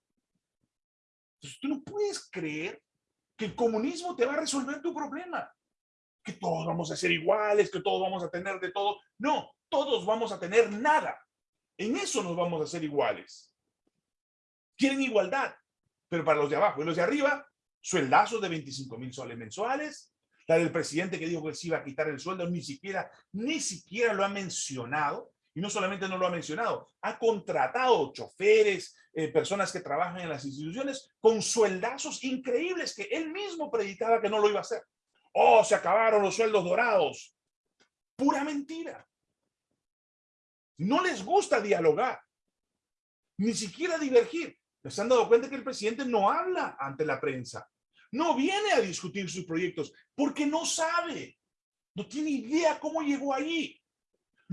A: Entonces tú no puedes creer que el comunismo te va a resolver tu problema. Que todos vamos a ser iguales, que todos vamos a tener de todo. No, todos vamos a tener nada. En eso nos vamos a hacer iguales. Quieren igualdad, pero para los de abajo y los de arriba, sueldazos de 25 mil soles mensuales. La del presidente que dijo que se iba a quitar el sueldo, ni siquiera, ni siquiera lo ha mencionado. Y no solamente no lo ha mencionado, ha contratado choferes, eh, personas que trabajan en las instituciones con sueldazos increíbles que él mismo predicaba que no lo iba a hacer. Oh, se acabaron los sueldos dorados. Pura mentira. No les gusta dialogar, ni siquiera divergir. ¿Les han dado cuenta que el presidente no habla ante la prensa? No viene a discutir sus proyectos porque no sabe. No tiene idea cómo llegó allí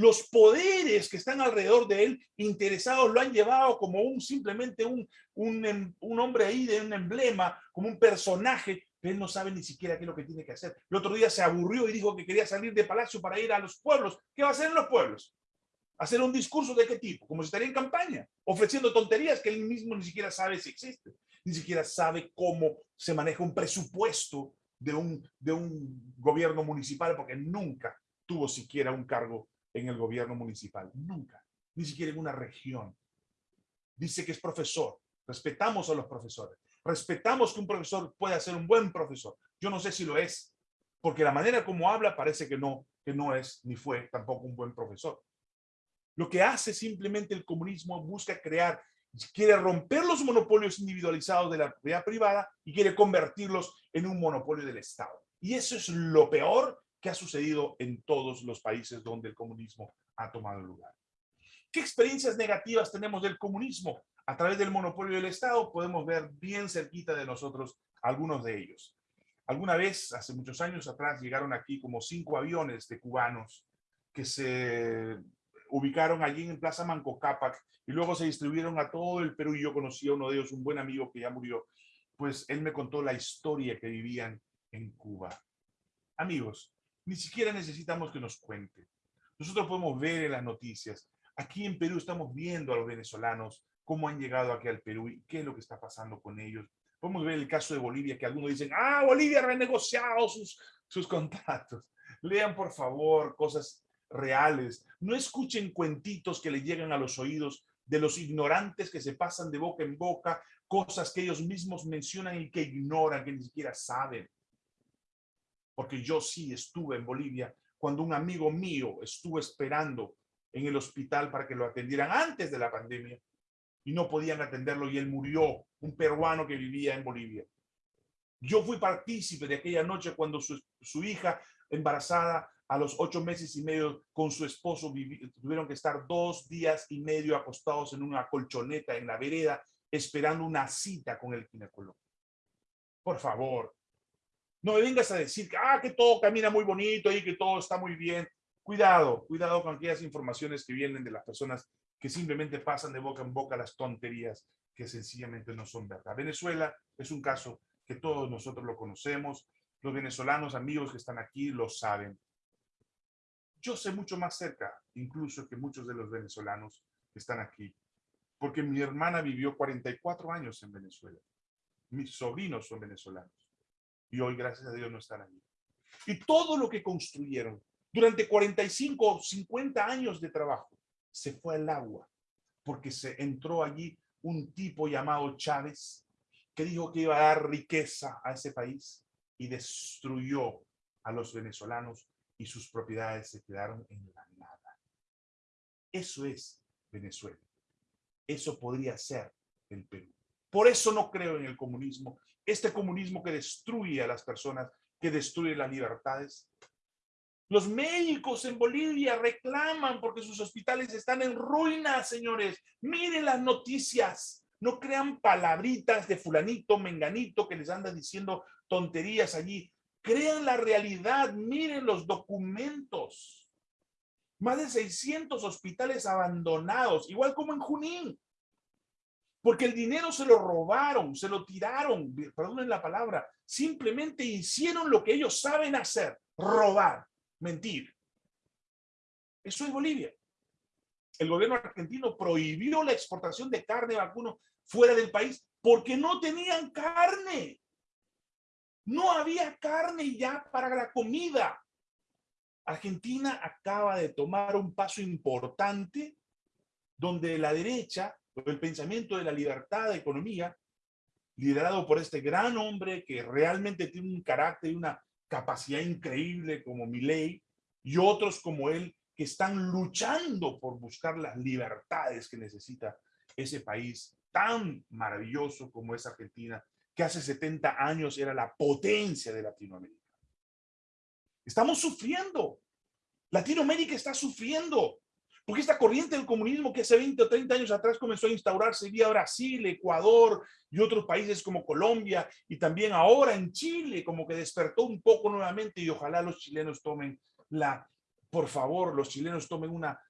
A: los poderes que están alrededor de él interesados lo han llevado como un simplemente un, em, un, hombre ahí de un emblema, como un personaje, pero él no sabe ni siquiera qué es lo que tiene que hacer. El otro día se aburrió y dijo que quería salir de palacio para ir a los pueblos. ¿Qué va a hacer en los pueblos? ¿Hacer un discurso de qué tipo? Como si estaría en campaña, ofreciendo tonterías que él mismo ni siquiera sabe si existen. Ni siquiera sabe cómo se maneja un presupuesto de un, de un gobierno municipal, porque nunca tuvo siquiera un cargo en el gobierno municipal, nunca, ni siquiera en una región. Dice que es profesor, respetamos a los profesores, respetamos que un profesor pueda ser un buen profesor. Yo no sé si lo es, porque la manera como habla parece que no, que no es ni fue tampoco un buen profesor. Lo que hace simplemente el comunismo busca crear, quiere romper los monopolios individualizados de la propiedad privada y quiere convertirlos en un monopolio del Estado. Y eso es lo peor ¿Qué ha sucedido en todos los países donde el comunismo ha tomado lugar. ¿Qué experiencias negativas tenemos del comunismo? A través del monopolio del Estado podemos ver bien cerquita de nosotros algunos de ellos. Alguna vez, hace muchos años atrás, llegaron aquí como cinco aviones de cubanos que se ubicaron allí en Plaza Manco Cápac y luego se distribuyeron a todo el Perú y yo conocí a uno de ellos, un buen amigo que ya murió, pues él me contó la historia que vivían en Cuba. Amigos, ni siquiera necesitamos que nos cuente. Nosotros podemos ver en las noticias. Aquí en Perú estamos viendo a los venezolanos cómo han llegado aquí al Perú y qué es lo que está pasando con ellos. Podemos ver el caso de Bolivia, que algunos dicen, ah, Bolivia ha renegociado sus, sus contratos. Lean, por favor, cosas reales. No escuchen cuentitos que le llegan a los oídos de los ignorantes que se pasan de boca en boca, cosas que ellos mismos mencionan y que ignoran, que ni siquiera saben. Porque yo sí estuve en Bolivia cuando un amigo mío estuvo esperando en el hospital para que lo atendieran antes de la pandemia y no podían atenderlo y él murió, un peruano que vivía en Bolivia. Yo fui partícipe de aquella noche cuando su, su hija embarazada a los ocho meses y medio con su esposo tuvieron que estar dos días y medio acostados en una colchoneta en la vereda esperando una cita con el ginecólogo. Por favor, no me vengas a decir que, ah, que todo camina muy bonito y que todo está muy bien. Cuidado, cuidado con aquellas informaciones que vienen de las personas que simplemente pasan de boca en boca las tonterías que sencillamente no son verdad. Venezuela es un caso que todos nosotros lo conocemos. Los venezolanos amigos que están aquí lo saben. Yo sé mucho más cerca, incluso que muchos de los venezolanos que están aquí, porque mi hermana vivió 44 años en Venezuela. Mis sobrinos son venezolanos y hoy, gracias a Dios, no están allí. Y todo lo que construyeron durante 45 o 50 años de trabajo se fue al agua porque se entró allí un tipo llamado Chávez que dijo que iba a dar riqueza a ese país y destruyó a los venezolanos y sus propiedades se quedaron en la nada. Eso es Venezuela. Eso podría ser el Perú. Por eso no creo en el comunismo. Este comunismo que destruye a las personas, que destruye las libertades. Los médicos en Bolivia reclaman porque sus hospitales están en ruinas, señores. Miren las noticias. No crean palabritas de fulanito, menganito, que les anda diciendo tonterías allí. Crean la realidad, miren los documentos. Más de 600 hospitales abandonados, igual como en Junín. Porque el dinero se lo robaron, se lo tiraron, perdonen la palabra, simplemente hicieron lo que ellos saben hacer, robar, mentir. Eso es Bolivia. El gobierno argentino prohibió la exportación de carne vacuno fuera del país porque no tenían carne. No había carne ya para la comida. Argentina acaba de tomar un paso importante donde la derecha, el pensamiento de la libertad de economía, liderado por este gran hombre que realmente tiene un carácter y una capacidad increíble como Milei, y otros como él que están luchando por buscar las libertades que necesita ese país tan maravilloso como es Argentina que hace 70 años era la potencia de Latinoamérica. Estamos sufriendo. Latinoamérica está sufriendo. Porque esta corriente del comunismo que hace 20 o 30 años atrás comenzó a instaurarse vía Brasil, Ecuador y otros países como Colombia y también ahora en Chile, como que despertó un poco nuevamente y ojalá los chilenos tomen la, por favor, los chilenos tomen una,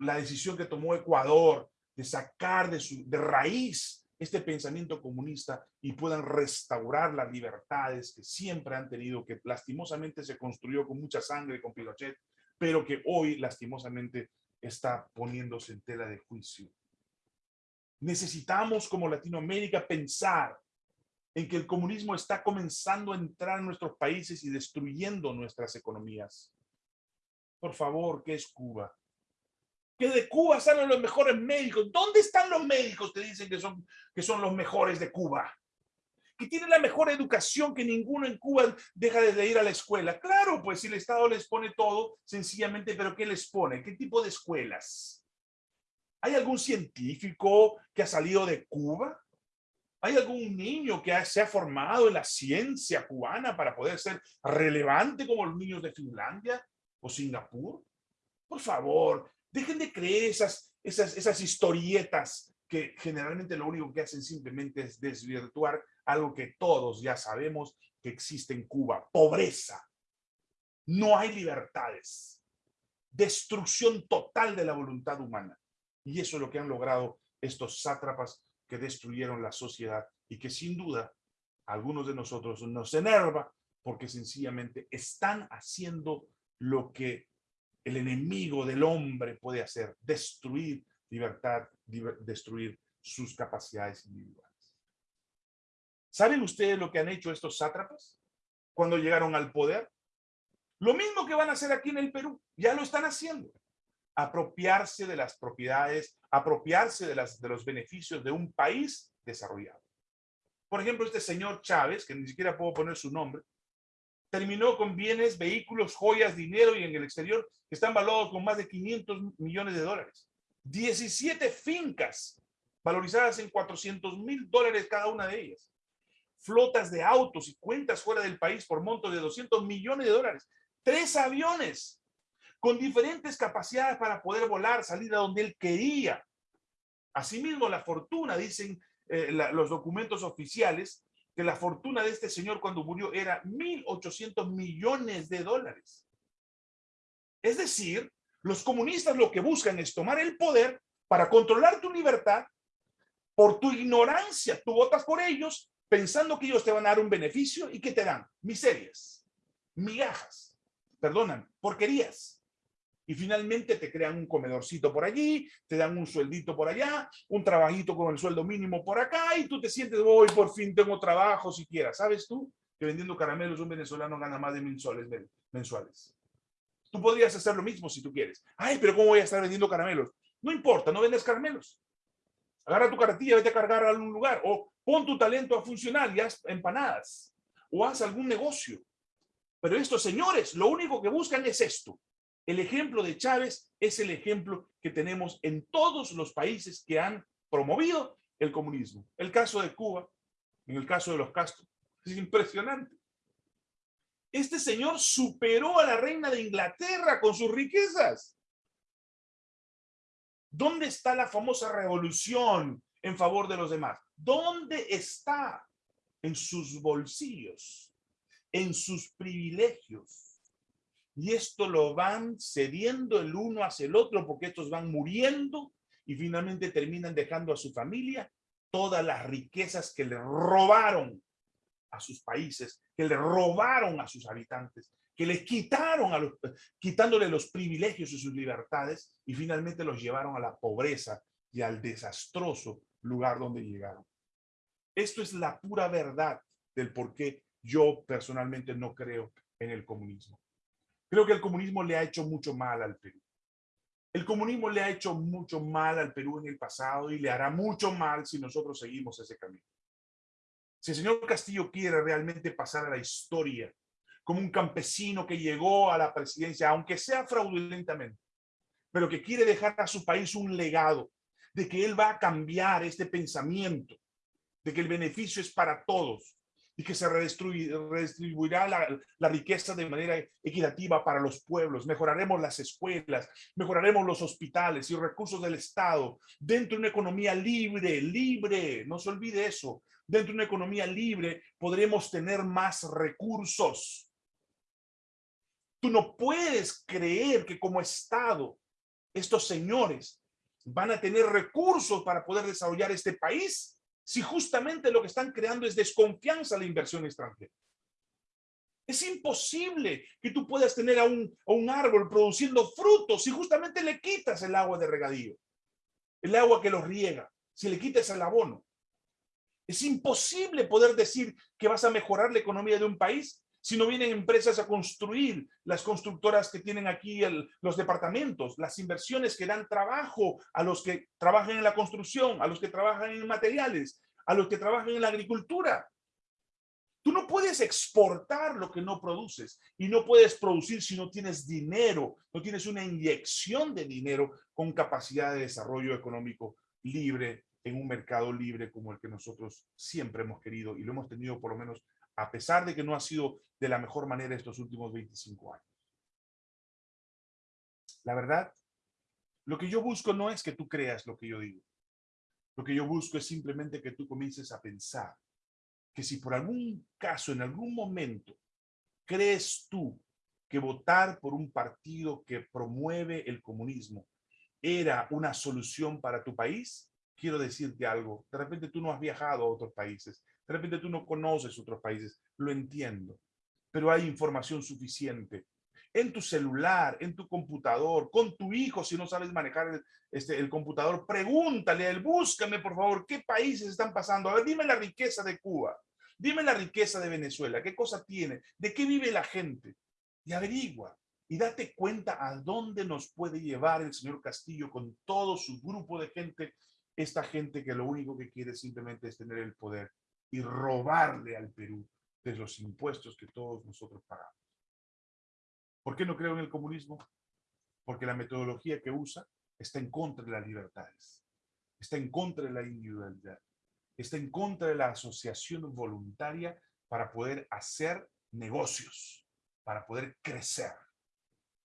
A: la decisión que tomó Ecuador de sacar de, su, de raíz este pensamiento comunista y puedan restaurar las libertades que siempre han tenido, que lastimosamente se construyó con mucha sangre con Pinochet, pero que hoy lastimosamente está poniéndose en tela de juicio. Necesitamos como Latinoamérica pensar en que el comunismo está comenzando a entrar en nuestros países y destruyendo nuestras economías. Por favor, ¿qué es Cuba? que de Cuba salen los mejores médicos. ¿Dónde están los médicos que dicen que son, que son los mejores de Cuba? Que tienen la mejor educación que ninguno en Cuba deja de ir a la escuela. Claro, pues si el Estado les pone todo, sencillamente, pero ¿qué les pone? ¿Qué tipo de escuelas? ¿Hay algún científico que ha salido de Cuba? ¿Hay algún niño que se ha formado en la ciencia cubana para poder ser relevante como los niños de Finlandia o Singapur? Por favor, Dejen de creer esas, esas, esas historietas que generalmente lo único que hacen simplemente es desvirtuar algo que todos ya sabemos que existe en Cuba. Pobreza. No hay libertades. Destrucción total de la voluntad humana. Y eso es lo que han logrado estos sátrapas que destruyeron la sociedad y que sin duda algunos de nosotros nos enerva porque sencillamente están haciendo lo que el enemigo del hombre puede hacer, destruir libertad, destruir sus capacidades individuales. ¿Saben ustedes lo que han hecho estos sátrapas cuando llegaron al poder? Lo mismo que van a hacer aquí en el Perú, ya lo están haciendo. Apropiarse de las propiedades, apropiarse de, los beneficios de un país desarrollado. Por ejemplo, este señor Chávez, que ni siquiera puedo poner su nombre, terminó con bienes, vehículos, joyas, dinero y en el exterior que están valorados con más de 500 millones de dólares. 17 fincas valorizadas en 400 mil dólares cada una de ellas. Flotas de autos y cuentas fuera del país por montos de 200 millones de dólares. Tres aviones con diferentes capacidades para poder volar, salir a donde él quería. Asimismo, la fortuna, dicen eh, los documentos oficiales, que la fortuna de este señor cuando murió era 1.800 millones de dólares. Es decir, los comunistas lo que buscan es tomar el poder para controlar tu libertad por tu ignorancia. Tú votas por ellos pensando que ellos te van a dar un beneficio y que te dan miserias, migajas, perdonan, porquerías y finalmente te crean un comedorcito por allí, te dan un sueldito por allá, un trabajito con el sueldo mínimo por acá y tú te sientes, hoy por fin tengo trabajo siquiera. ¿Sabes tú que vendiendo caramelos un venezolano gana más de mil soles mensuales? Tú podrías hacer lo mismo si tú quieres. Ay, pero ¿cómo voy a estar vendiendo caramelos? No importa, no vendes caramelos. Agarra tu carretilla, vete a cargar a algún lugar o pon tu talento a funcionar y haz empanadas o haz algún negocio. Pero estos señores lo único que buscan es esto, el ejemplo de Chávez es el ejemplo que tenemos en todos los países que han promovido el comunismo. El caso de Cuba, en el caso de los Castro, es impresionante. Este señor superó a la reina de Inglaterra con sus riquezas. ¿Dónde está la famosa revolución en favor de los demás? ¿Dónde está? En sus bolsillos, en sus privilegios y esto lo van cediendo el uno hacia el otro porque estos van muriendo y finalmente terminan dejando a su familia todas las riquezas que le robaron a sus países, que le robaron a sus habitantes, que le quitaron quitándole los privilegios y sus libertades y finalmente los llevaron a la pobreza y al desastroso lugar donde llegaron. Esto es la pura verdad del por qué yo personalmente no creo en el comunismo. Creo que el comunismo le ha hecho mucho mal al Perú. El comunismo le ha hecho mucho mal al Perú en el pasado y le hará mucho mal si nosotros seguimos ese camino. Si el señor Castillo quiere realmente pasar a la historia como un campesino que llegó a la presidencia, aunque sea fraudulentamente, pero que quiere dejar a su país un legado de que él va a cambiar este pensamiento, de que el beneficio es para todos, y que se redistribuirá la, riqueza de manera equitativa para los pueblos. Mejoraremos las escuelas, mejoraremos los hospitales y recursos del Estado dentro de una economía libre, libre, no se olvide eso. Dentro de una economía libre podremos tener más recursos. Tú no puedes creer que como Estado estos señores van a tener recursos para poder desarrollar este país si justamente lo que están creando es desconfianza a la inversión extranjera? Es imposible que tú puedas tener a un, a un árbol produciendo frutos si justamente le quitas el agua de regadío, el agua que los riega, si le quitas el abono. Es imposible poder decir que vas a mejorar la economía de un país si no vienen empresas a construir, las constructoras que tienen aquí los departamentos, las inversiones que dan trabajo a los que trabajan en la construcción, a los que trabajan en materiales, a los que trabajan en la agricultura. Tú no puedes exportar lo que no produces y no puedes producir si no tienes dinero, no tienes una inyección de dinero con capacidad de desarrollo económico libre en un mercado libre como el que nosotros siempre hemos querido y lo hemos tenido por lo menos a pesar de que no ha sido de la mejor manera estos últimos 25 años. La verdad, lo que yo busco no es que tú creas lo que yo digo. Lo que yo busco es simplemente que tú comiences a pensar que si por algún caso, en algún momento, crees tú que votar por un partido que promueve el comunismo era una solución para tu país, quiero decirte algo. De repente tú no has viajado a otros países. De repente tú no conoces otros países, lo entiendo, pero hay información suficiente. en tu celular, en tu computador, con tu hijo, si no sabes manejar el, este, el computador, pregúntale a él, búscame por favor, qué países están pasando. A ver, dime la riqueza de Cuba, dime la riqueza de Venezuela, qué cosa tiene, de qué vive la gente. Y averigua y date cuenta a dónde nos puede llevar el señor Castillo con todo su grupo de gente, esta gente que lo único que quiere simplemente es tener el poder y robarle al Perú de los impuestos que todos nosotros pagamos. ¿Por qué no creo en el comunismo? Porque la metodología que usa está en contra de las libertades, está en contra de la individualidad, está en contra de la asociación voluntaria para poder hacer negocios, para poder crecer.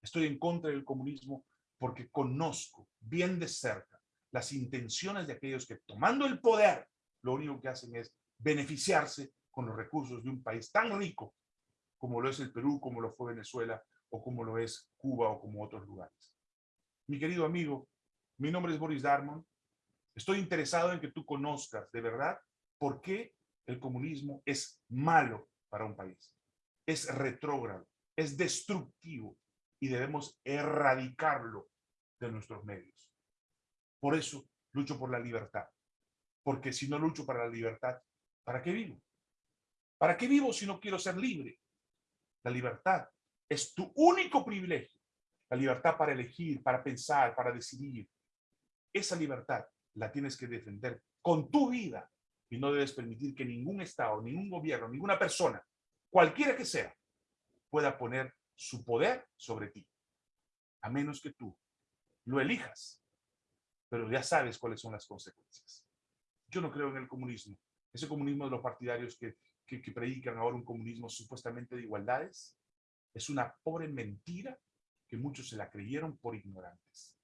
A: Estoy en contra del comunismo porque conozco bien de cerca las intenciones de aquellos que tomando el poder, lo único que hacen es beneficiarse con los recursos de un país tan rico como lo es el Perú, como lo fue Venezuela, o como lo es Cuba o como otros lugares. Mi querido amigo, mi nombre es Boris Darmon. Estoy interesado en que tú conozcas de verdad por qué el comunismo es malo para un país. Es retrógrado, es destructivo y debemos erradicarlo de nuestros medios. Por eso lucho por la libertad. Porque si no lucho para la libertad, ¿para qué vivo? ¿Para qué vivo si no quiero ser libre? La libertad es tu único privilegio. La libertad para elegir, para pensar, para decidir. Esa libertad la tienes que defender con tu vida y no debes permitir que ningún Estado, ningún gobierno, ninguna persona, cualquiera que sea, pueda poner su poder sobre ti. A menos que tú lo elijas. Pero ya sabes cuáles son las consecuencias. Yo no creo en el comunismo. Ese comunismo de los partidarios que predican ahora un comunismo supuestamente de igualdades, es una pobre mentira que muchos se la creyeron por ignorantes.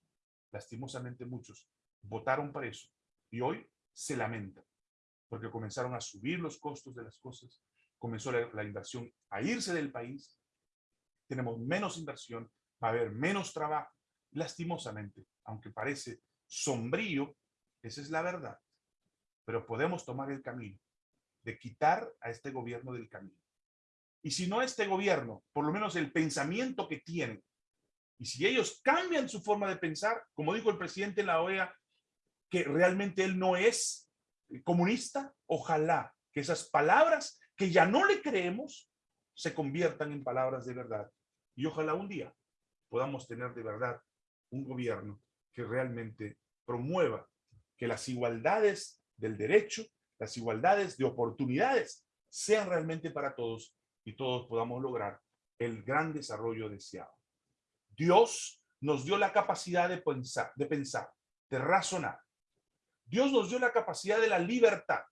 A: Lastimosamente muchos votaron para eso y hoy se lamentan porque comenzaron a subir los costos de las cosas, comenzó la, la inversión a irse del país, tenemos menos inversión, va a haber menos trabajo. Lastimosamente, aunque parece sombrío, esa es la verdad, pero podemos tomar el camino de quitar a este gobierno del camino. Y si no este gobierno, por lo menos el pensamiento que tienen, y si ellos cambian su forma de pensar, como dijo el presidente en la OEA, que realmente él no es comunista, ojalá que esas palabras que ya no le creemos se conviertan en palabras de verdad. Y ojalá un día podamos tener de verdad un gobierno que realmente promueva que las igualdades del derecho las igualdades de oportunidades sean realmente para todos y todos podamos lograr el gran desarrollo deseado. Dios nos dio la capacidad de pensar, de pensar, de razonar. Dios nos dio la capacidad de la libertad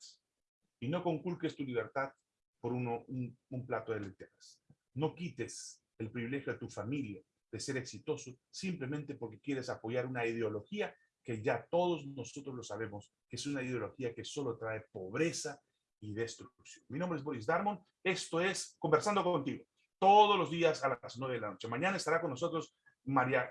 A: y no conculques tu libertad por uno, un, plato de lentejas. No quites el privilegio a tu familia de ser exitoso simplemente porque quieres apoyar una ideología que ya todos nosotros lo sabemos, que es una ideología que solo trae pobreza y destrucción. Mi nombre es Boris Darmon, esto es Conversando Contigo, todos los días a las 9 de la noche. Mañana estará con nosotros María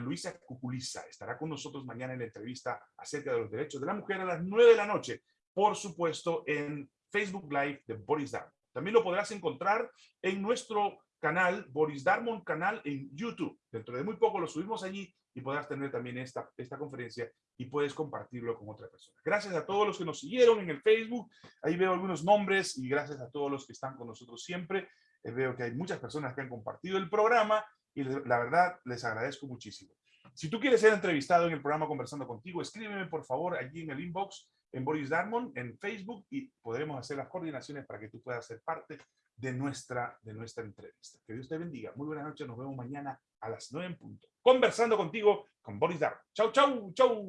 A: Luisa Cuculiza, estará con nosotros mañana en la entrevista acerca de los derechos de la mujer a las 9 de la noche, por supuesto en Facebook Live de Boris Darmon. También lo podrás encontrar en nuestro canal, Boris Darmon canal en YouTube. Dentro de muy poco lo subimos allí y podrás tener también esta, esta conferencia y puedes compartirlo con otra persona. Gracias a todos los que nos siguieron en el Facebook. Ahí veo algunos nombres y gracias a todos los que están con nosotros siempre. Eh, veo que hay muchas personas que han compartido el programa y la verdad les agradezco muchísimo. Si tú quieres ser entrevistado en el programa Conversando Contigo, escríbeme por favor allí en el inbox en Boris Darmon en Facebook y podremos hacer las coordinaciones para que tú puedas ser parte de nuestra, de nuestra entrevista. Que Dios te bendiga. Muy buenas noches. Nos vemos mañana a las 9 en punto. Conversando contigo con Boris Darmon. Chau, chau, chau.